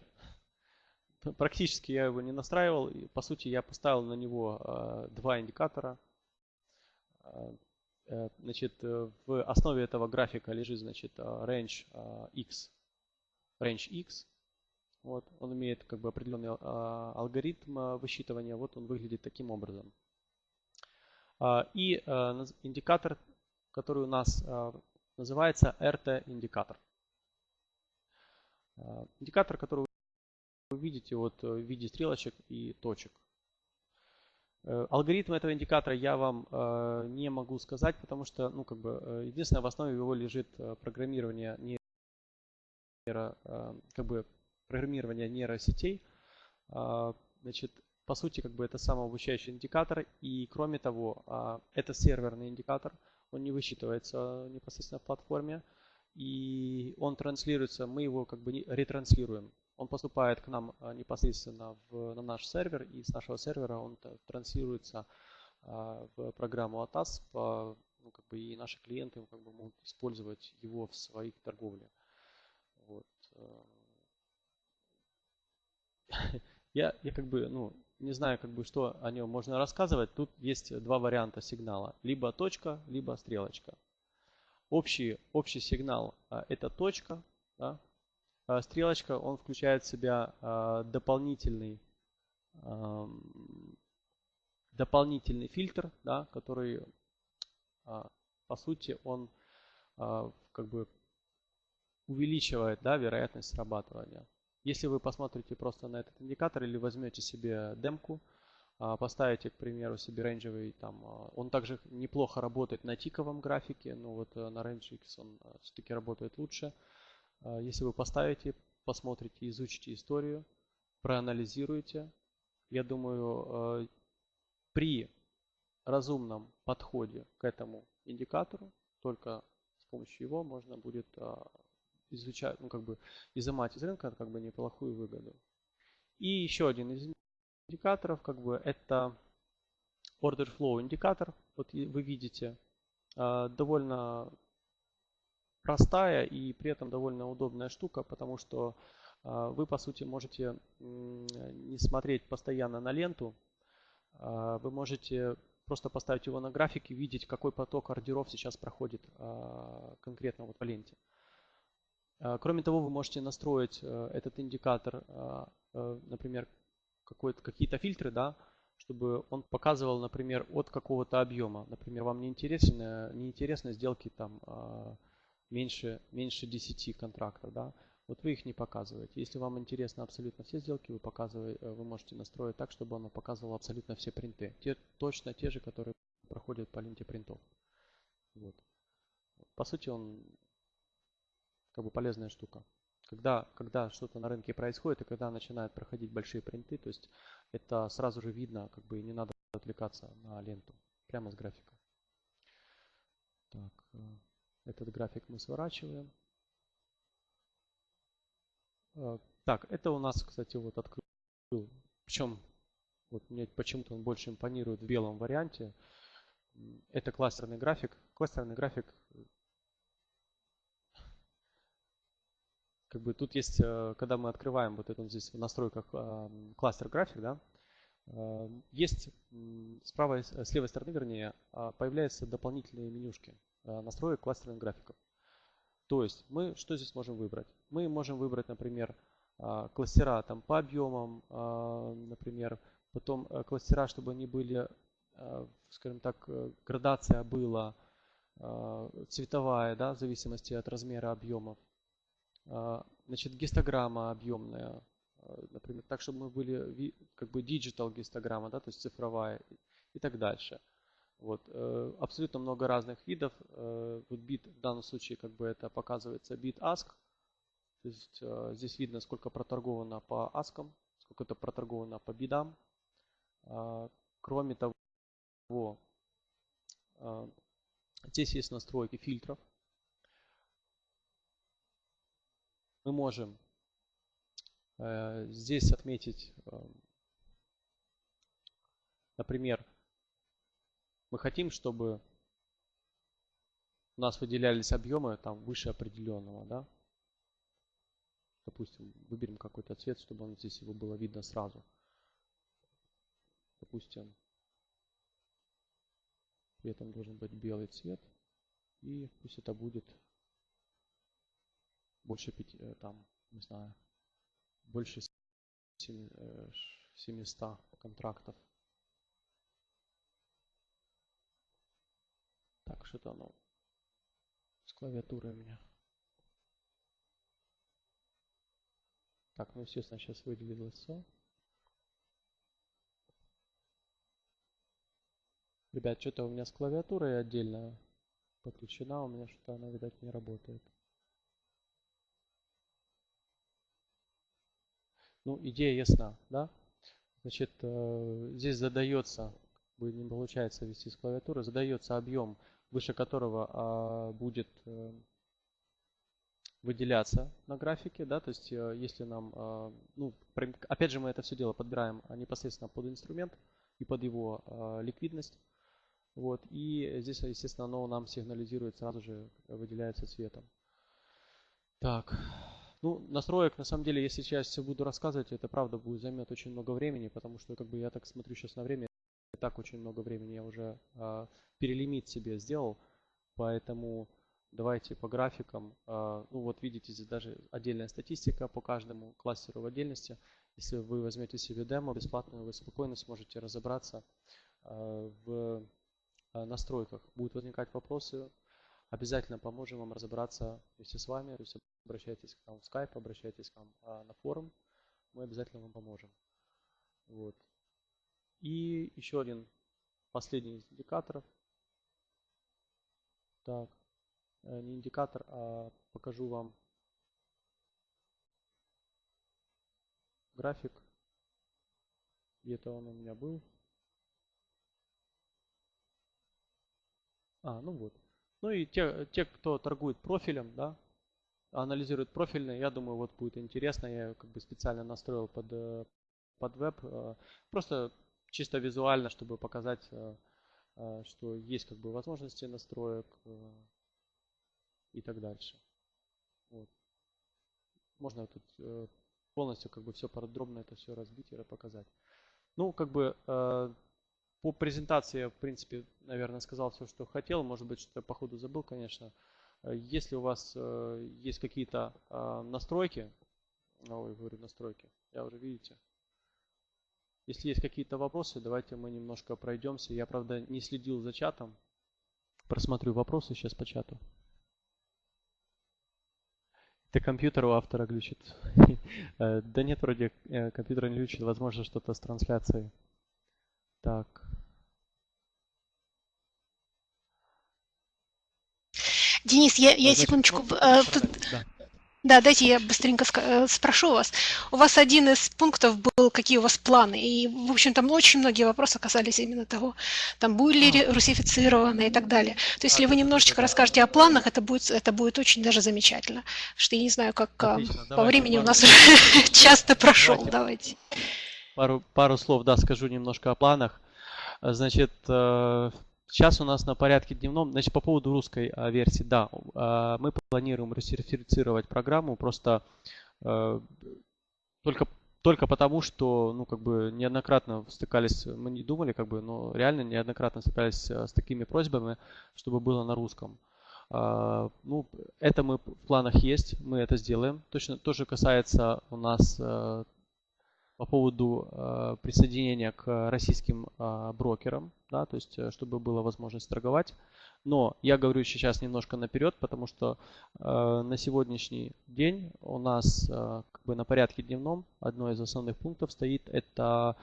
практически я его не настраивал. И, по сути, я поставил на него э, два индикатора. Э, э значит, э, в основе этого графика лежит, значит, э, range X. Range X. Вот, он имеет как бы определенный алгоритм высчитывания. Вот он выглядит таким образом. И индикатор, который у нас называется RT индикатор. А, индикатор, который вы видите вот э, в виде стрелочек и точек. Э, алгоритм этого индикатора я вам э, не могу сказать, потому что, ну, как бы, единственное, в основе его лежит программирование нейро, как бы, программирование нейросетей. А, значит, по сути, как бы это самообучающий индикатор, и кроме того, а, это серверный индикатор, он не высчитывается непосредственно в платформе и он транслируется, мы его как бы ретранслируем. Он поступает к нам а, непосредственно в, на наш сервер, и с нашего сервера он транслируется а, в программу ATAS, по, ну, как бы и наши клиенты как бы, могут использовать его в своих торговле. Вот. Э. Я, я как бы, ну, не знаю, как бы, что о нем можно рассказывать. Тут есть два варианта сигнала. Либо точка, либо стрелочка. Общий, общий сигнал а, это точка. Да? А стрелочка, он включает в себя а, дополнительный, дополнительный фильтр, да, который по сути он как бы увеличивает да, вероятность срабатывания. Если вы посмотрите просто на этот индикатор или возьмете себе демку, поставите, к примеру, себе рейнджевый, там, а, он также неплохо работает на тиковом графике, но вот э, на Range X он э, все-таки работает лучше. А, если вы поставите, посмотрите, изучите историю, проанализируете, я думаю, при разумном подходе к этому индикатору, только с помощью его можно будет изучать, ну, как бы изымать из рынка как бы неплохую выгоду. И еще один из индикаторов, как бы это order flow индикатор. Вот вы видите, а, довольно простая и при этом довольно удобная штука, потому что а, вы, по сути, можете не смотреть постоянно на ленту, а, вы можете просто поставить его на график и видеть, какой поток ордеров сейчас проходит конкретно вот по ленте. Кроме того, вы можете настроить э, этот индикатор, э, например, какие-то фильтры, да, чтобы он показывал, например, от какого-то объема. Например, вам не интересны, не интересны сделки там а, меньше, меньше 10 контрактов, да, вот вы их не показываете. Если вам интересны абсолютно все сделки, вы, показываете, вы можете настроить так, чтобы оно показывало абсолютно все принты. Те, точно те же, которые проходят по ленте принтов. Вот. По сути, он как бы полезная штука. Когда, когда что-то на рынке происходит и когда начинают проходить большие принты, то есть это сразу же видно, как бы не надо отвлекаться на ленту, прямо с графика. Так, э, этот график мы сворачиваем. Э, так, это у нас, кстати, вот открыл. Причем вот мне почему-то он больше импонирует в белом варианте. Это кластерный график. Кластерный график как бы тут есть, э, когда мы открываем вот это здесь в настройках кластер график, да, э, есть с правой, с левой стороны, вернее, а, появляются дополнительные менюшки э, настроек кластерных графиков. То есть мы что здесь можем выбрать? Мы можем выбрать, например, а, кластера там по объемам, а, например, потом кластера, чтобы они были, скажем так, градация была цветовая, да, в зависимости от размера объемов. А, значит, гистограмма объемная, а, например, так, чтобы мы были как бы digital гистограмма, да, то есть цифровая и так дальше. Вот. Э, абсолютно много разных видов. Э, вот бит в данном случае как бы это показывается бит ask. То есть э, здесь видно, сколько проторговано по аскам, сколько это проторговано по бидам. А, кроме того, здесь есть настройки фильтров. Мы можем э, здесь отметить, э, например, мы хотим, чтобы у нас выделялись объемы там выше определенного, да? Допустим, выберем какой-то цвет, чтобы он здесь его было видно сразу. Допустим, этом должен быть белый цвет. И пусть это будет больше пяти, э, там, не знаю, больше 700 э, контрактов. Так, что-то оно с клавиатурой у меня. Так, ну естественно сейчас выделилось. Ребят, что-то у меня с клавиатурой отдельно подключена, у меня что-то она, видать, не работает. Ну, идея ясна, да? Значит, э, здесь задается, не получается ввести с клавиатуры, задается объем, выше которого а, будет э, выделяться на графике, да, то есть э, если нам, а, ну, опять же мы это все дело подбираем непосредственно под инструмент и под его а, ликвидность, вот, и здесь, естественно, оно нам сигнализирует сразу же, выделяется цветом. Так, ну, настроек, на самом деле, если сейчас все буду рассказывать, это правда будет займет очень много времени, потому что, как бы, я так смотрю сейчас на время, и так очень много времени я уже э, перелимит себе сделал, поэтому давайте по графикам. Э, ну, вот видите, здесь даже отдельная статистика по каждому кластеру в отдельности. Если вы возьмете себе демо бесплатно, вы спокойно сможете разобраться э, в настройках. Будут возникать вопросы, обязательно поможем вам разобраться вместе с вами. То есть обращайтесь к нам в Skype, обращайтесь к нам а, на форум. Мы обязательно вам поможем. Вот. И еще один последний из индикаторов. Так, э, не индикатор, а покажу вам график. Где-то он у меня был. А, ну вот. Ну и те, те кто торгует профилем, да, анализирует профильные. Я думаю, вот будет интересно. Я как бы специально настроил под, под веб. Просто чисто визуально, чтобы показать, что есть как бы возможности настроек и так дальше. Вот. Можно тут полностью как бы все подробно это все разбить и показать. Ну, как бы э, по презентации я, в принципе, наверное, сказал все, что хотел. Может быть, что-то по ходу забыл, конечно. Э, если у вас э, есть какие-то э, настройки, ой, говорю настройки, я уже видите. Если есть какие-то вопросы, давайте мы немножко пройдемся. Я, правда, не следил за чатом. Просмотрю вопросы сейчас по чату. Это компьютер у автора глючит. Э, да нет, вроде компьютер не глючит. Возможно, что-то с трансляцией. Так. Денис, я, я секундочку. Э, тут, да. Да, дайте я быстренько э, спрошу вас. У вас один из пунктов был, какие у вас планы. И, в общем, там очень многие вопросы касались именно того, там были ли русифицированы и так далее. То есть, если вы немножечко расскажете о планах, это будет, это будет очень даже замечательно. Что я не знаю, как а, Отлично, по времени у нас уже часто прошел. Давайте. Пару, пару слов, да, скажу немножко о планах. Значит, э, Сейчас у нас на порядке дневном, значит, по поводу русской а, версии, да, а, мы планируем ресерфицировать программу, просто а, только, только потому, что, ну, как бы, неоднократно стыкались, мы не думали, как бы, но реально неоднократно стыкались с такими просьбами, чтобы было на русском. Ну, это мы в планах есть, мы это сделаем. Точно тоже касается у нас по поводу э, присоединения к российским э, брокерам, да, то есть э, чтобы была возможность торговать. Но я говорю сейчас немножко наперед, потому что э, на сегодняшний день у нас э, как бы на порядке дневном одно из основных пунктов стоит это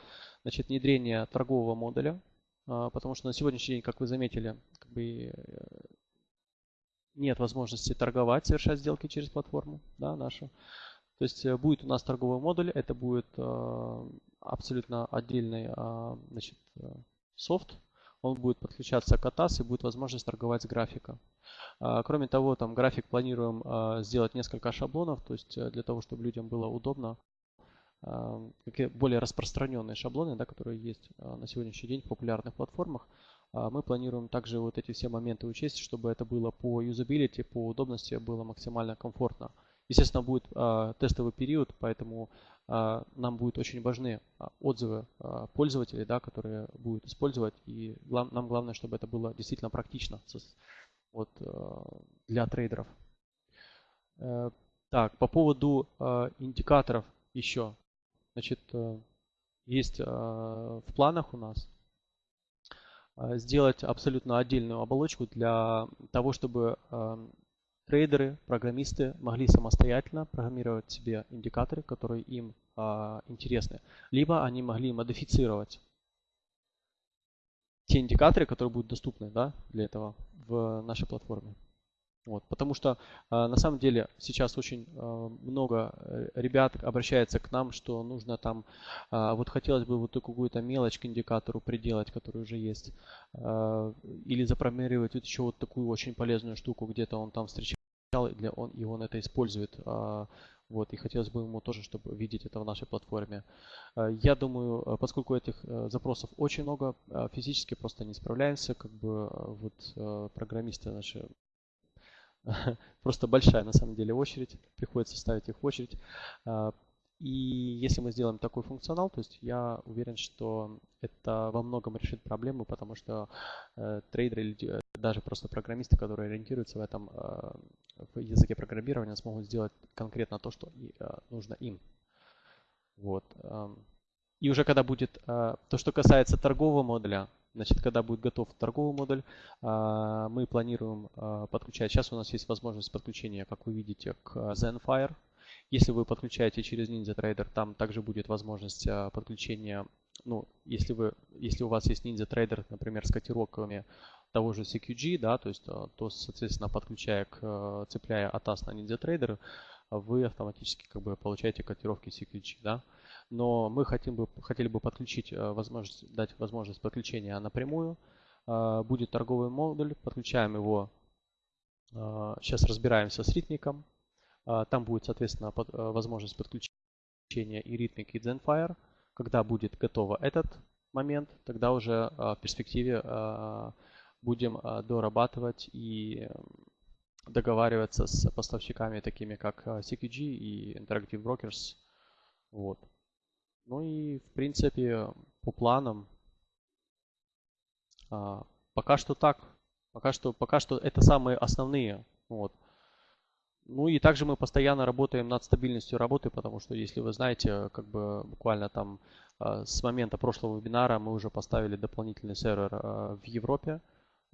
значит, внедрение торгового модуля, э, потому что на сегодняшний день, как вы заметили, как бы, э, нет возможности торговать, совершать сделки через платформу да, нашу. То есть э, будет у нас торговый модуль, это будет э, абсолютно отдельный э, значит, софт, он будет подключаться к ATAS и будет возможность торговать с графика. Кроме того, там график планируем сделать несколько шаблонов, то есть для того, чтобы людям было удобно. Более распространенные шаблоны, да, которые есть на сегодняшний день в популярных платформах. Мы планируем также вот эти все моменты учесть, чтобы это было по юзабилити, по удобности было максимально комфортно. Естественно, будет э, тестовый период, поэтому э, нам будут очень важны отзывы э, пользователей, да, которые будут использовать. И глав, нам главное, чтобы это было действительно практично вот, э, для трейдеров. Э, так, по поводу э, индикаторов еще. Значит, э, есть э, в планах у нас сделать абсолютно отдельную оболочку для того, чтобы трейдеры, программисты могли самостоятельно программировать себе индикаторы, которые им а, интересны. Либо они могли модифицировать те индикаторы, которые будут доступны да, для этого в нашей платформе. Вот, потому что э, на самом деле сейчас очень э, много ребят обращается к нам, что нужно там, э, вот хотелось бы вот какую-то мелочь к индикатору приделать, который уже есть, э, или запрограммировать вот еще вот такую очень полезную штуку, где-то он там встречал, он, и он это использует. Э, вот, и хотелось бы ему тоже, чтобы видеть это в нашей платформе. Я думаю, поскольку этих запросов очень много, физически просто не справляемся, как бы вот программисты наши просто большая на самом деле очередь, приходится ставить их в очередь. И если мы сделаем такой функционал, то есть я уверен, что это во многом решит проблему, потому что э, трейдеры или даже просто программисты, которые ориентируются в этом э, в языке программирования, смогут сделать конкретно то, что э, нужно им. Вот. И уже когда будет то, что касается торгового модуля, Значит, когда будет готов торговый модуль, а, мы планируем а, подключать. Сейчас у нас есть возможность подключения, как вы видите, к Zenfire. Если вы подключаете через NinjaTrader, там также будет возможность а, подключения, ну, если, вы, если у вас есть NinjaTrader, например, с котировками того же CQG, да, то есть, то, соответственно, подключая к, цепляя ATAS на NinjaTrader, вы автоматически как бы получаете котировки CQG, да но мы хотим бы, хотели бы подключить возможность, дать возможность подключения напрямую. Будет торговый модуль, подключаем его. Сейчас разбираемся с ритмиком. Там будет, соответственно, возможность подключения и Rhythmic, и Zenfire. Когда будет готово этот момент, тогда уже в перспективе будем дорабатывать и договариваться с поставщиками, такими как CQG и Interactive Brokers. Вот. Ну и, в принципе, по планам, пока что так. Пока что, пока что это самые основные. Вот. Ну и также мы постоянно работаем над стабильностью работы, потому что, если вы знаете, как бы буквально там с момента прошлого вебинара мы уже поставили дополнительный сервер в Европе.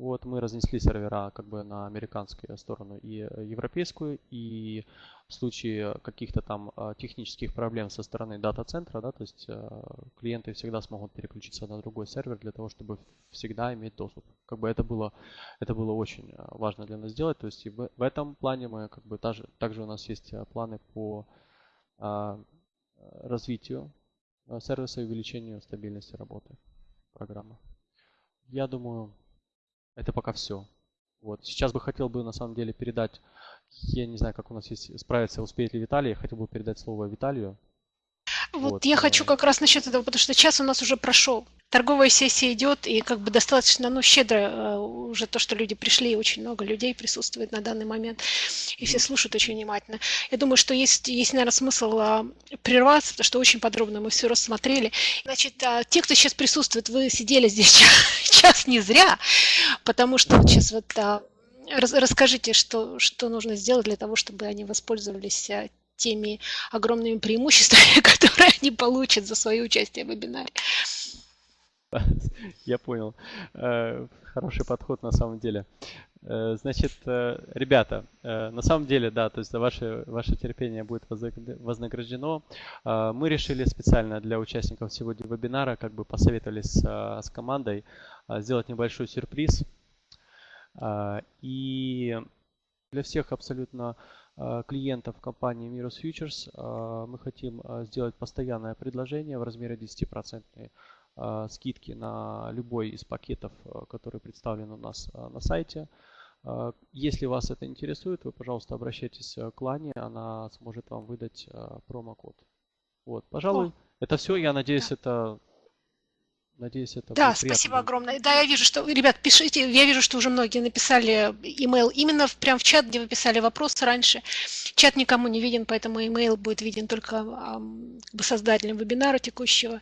Вот, мы разнесли сервера как бы на американскую сторону и э, европейскую. И в случае каких-то там э, технических проблем со стороны дата-центра, да, то есть э, клиенты всегда смогут переключиться на другой сервер для того, чтобы всегда иметь доступ. Как бы это было, это было очень важно для нас сделать. То есть и в, этом плане мы как бы также, также у нас есть планы по а, развитию сервиса и увеличению стабильности работы программы. Я думаю, это пока все. Вот. Сейчас бы хотел бы на самом деле передать, я не знаю, как у нас есть справиться, успеет ли Виталий, я хотел бы передать слово Виталию. Вот, вот я э... хочу как раз насчет этого, потому что час у нас уже прошел торговая сессия идет, и как бы достаточно, ну, щедро э, уже то, что люди пришли, очень много людей присутствует на данный момент, и все слушают очень внимательно. Я думаю, что есть, есть наверное, смысл а, прерваться, потому что очень подробно мы все рассмотрели. Значит, а, те, кто сейчас присутствует, вы сидели здесь час, час не зря, потому что вот сейчас вот а, расскажите, что, что нужно сделать для того, чтобы они воспользовались теми огромными преимуществами, которые они получат за свое участие в вебинаре. Я понял. Э, хороший подход на самом деле. Э, значит, э, ребята, на самом деле, да, то есть ваше, ваше терпение будет вознаграждено. Мы решили специально для участников сегодня вебинара, как бы посоветовались с, с командой, сделать небольшой сюрприз. И для всех абсолютно клиентов компании Mirus Futures мы хотим сделать постоянное предложение в размере 10% а, скидки на любой из пакетов, который представлен у нас на сайте. Если вас это интересует, вы, пожалуйста, обращайтесь к Лане, она сможет вам выдать промокод. Вот, пожалуй, О. это все. Я надеюсь, да. это Надеюсь, это Да, спасибо огромное. Да, я вижу, что, ребят, пишите, я вижу, что уже многие написали email именно в, прям в чат, где вы писали вопросы раньше. Чат никому не виден, поэтому email будет виден только э, создателям вебинара текущего.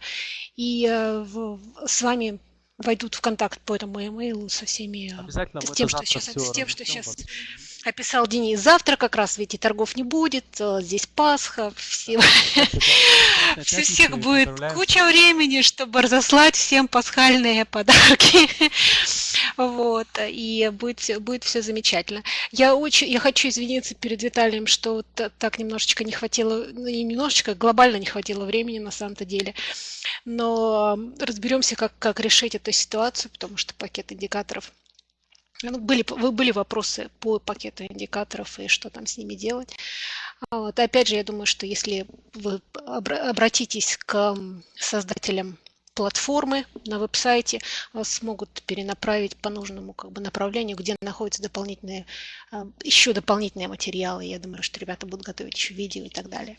И э, в, с вами войдут в контакт по этому email со всеми, Обязательно с тем, что сейчас, с тем, что сейчас описал Денис. Завтра как раз ведь и торгов не будет, э, здесь Пасха, все, всех будет куча времени, чтобы разослать всем пасхальные подарки. Вот, и будет, будет все замечательно. Я очень, я хочу извиниться перед Виталием, что вот так немножечко не хватило, ну не немножечко, глобально не хватило времени на самом-то деле. Но разберемся, как, как решить эту ситуацию, потому что пакет индикаторов ну, были, были вопросы по пакету индикаторов и что там с ними делать. А вот. Опять же, я думаю, что если вы обратитесь к создателям платформы на веб-сайте, вас смогут перенаправить по нужному как бы, направлению, где находятся дополнительные, а, еще дополнительные материалы. Я думаю, что ребята будут готовить еще видео и так далее.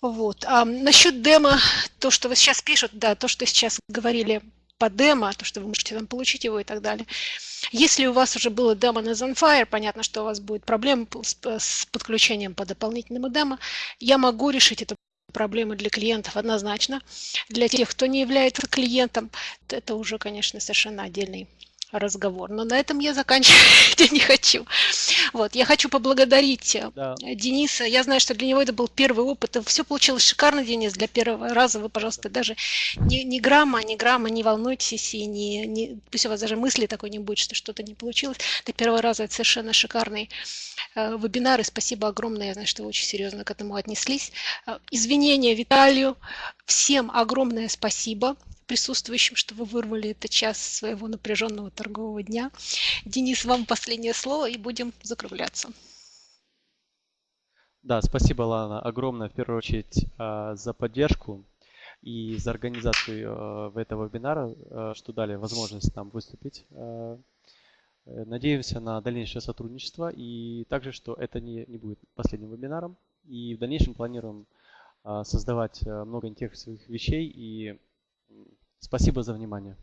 Вот. А насчет демо, то, что вы сейчас пишут, да, то, что сейчас говорили по демо, то, что вы можете там получить его и так далее. Если у вас уже было демо на Zenfire, понятно, что у вас будет проблема с подключением по дополнительному демо. Я могу решить эту проблему для клиентов однозначно. Для тех, кто не является клиентом, это уже, конечно, совершенно отдельный разговор. Но на этом я заканчивать не хочу. Вот, я хочу поблагодарить э, да. Дениса. Я знаю, что для него это был первый опыт. Все получилось шикарно, Денис, для первого раза. Вы, пожалуйста, даже ни, ни грамма, ни грамма не волнуйтесь и не, не, пусть у вас даже мысли такой не будет, что что-то не получилось. Для первого раза это совершенно шикарный э, вебинар. И спасибо огромное. Я знаю, что вы очень серьезно к этому отнеслись. Э, извинения Виталию. Всем огромное спасибо присутствующим, что вы вырвали этот час своего напряженного торгового дня. Денис, вам последнее слово и будем закругляться. Да, спасибо, Лана, огромное в первую очередь а, за поддержку и за организацию а, этого вебинара, а, что дали возможность нам выступить Надеемся на дальнейшее сотрудничество и также, что это не, не будет последним вебинаром. И в дальнейшем планируем создавать много интересных вещей. И спасибо за внимание.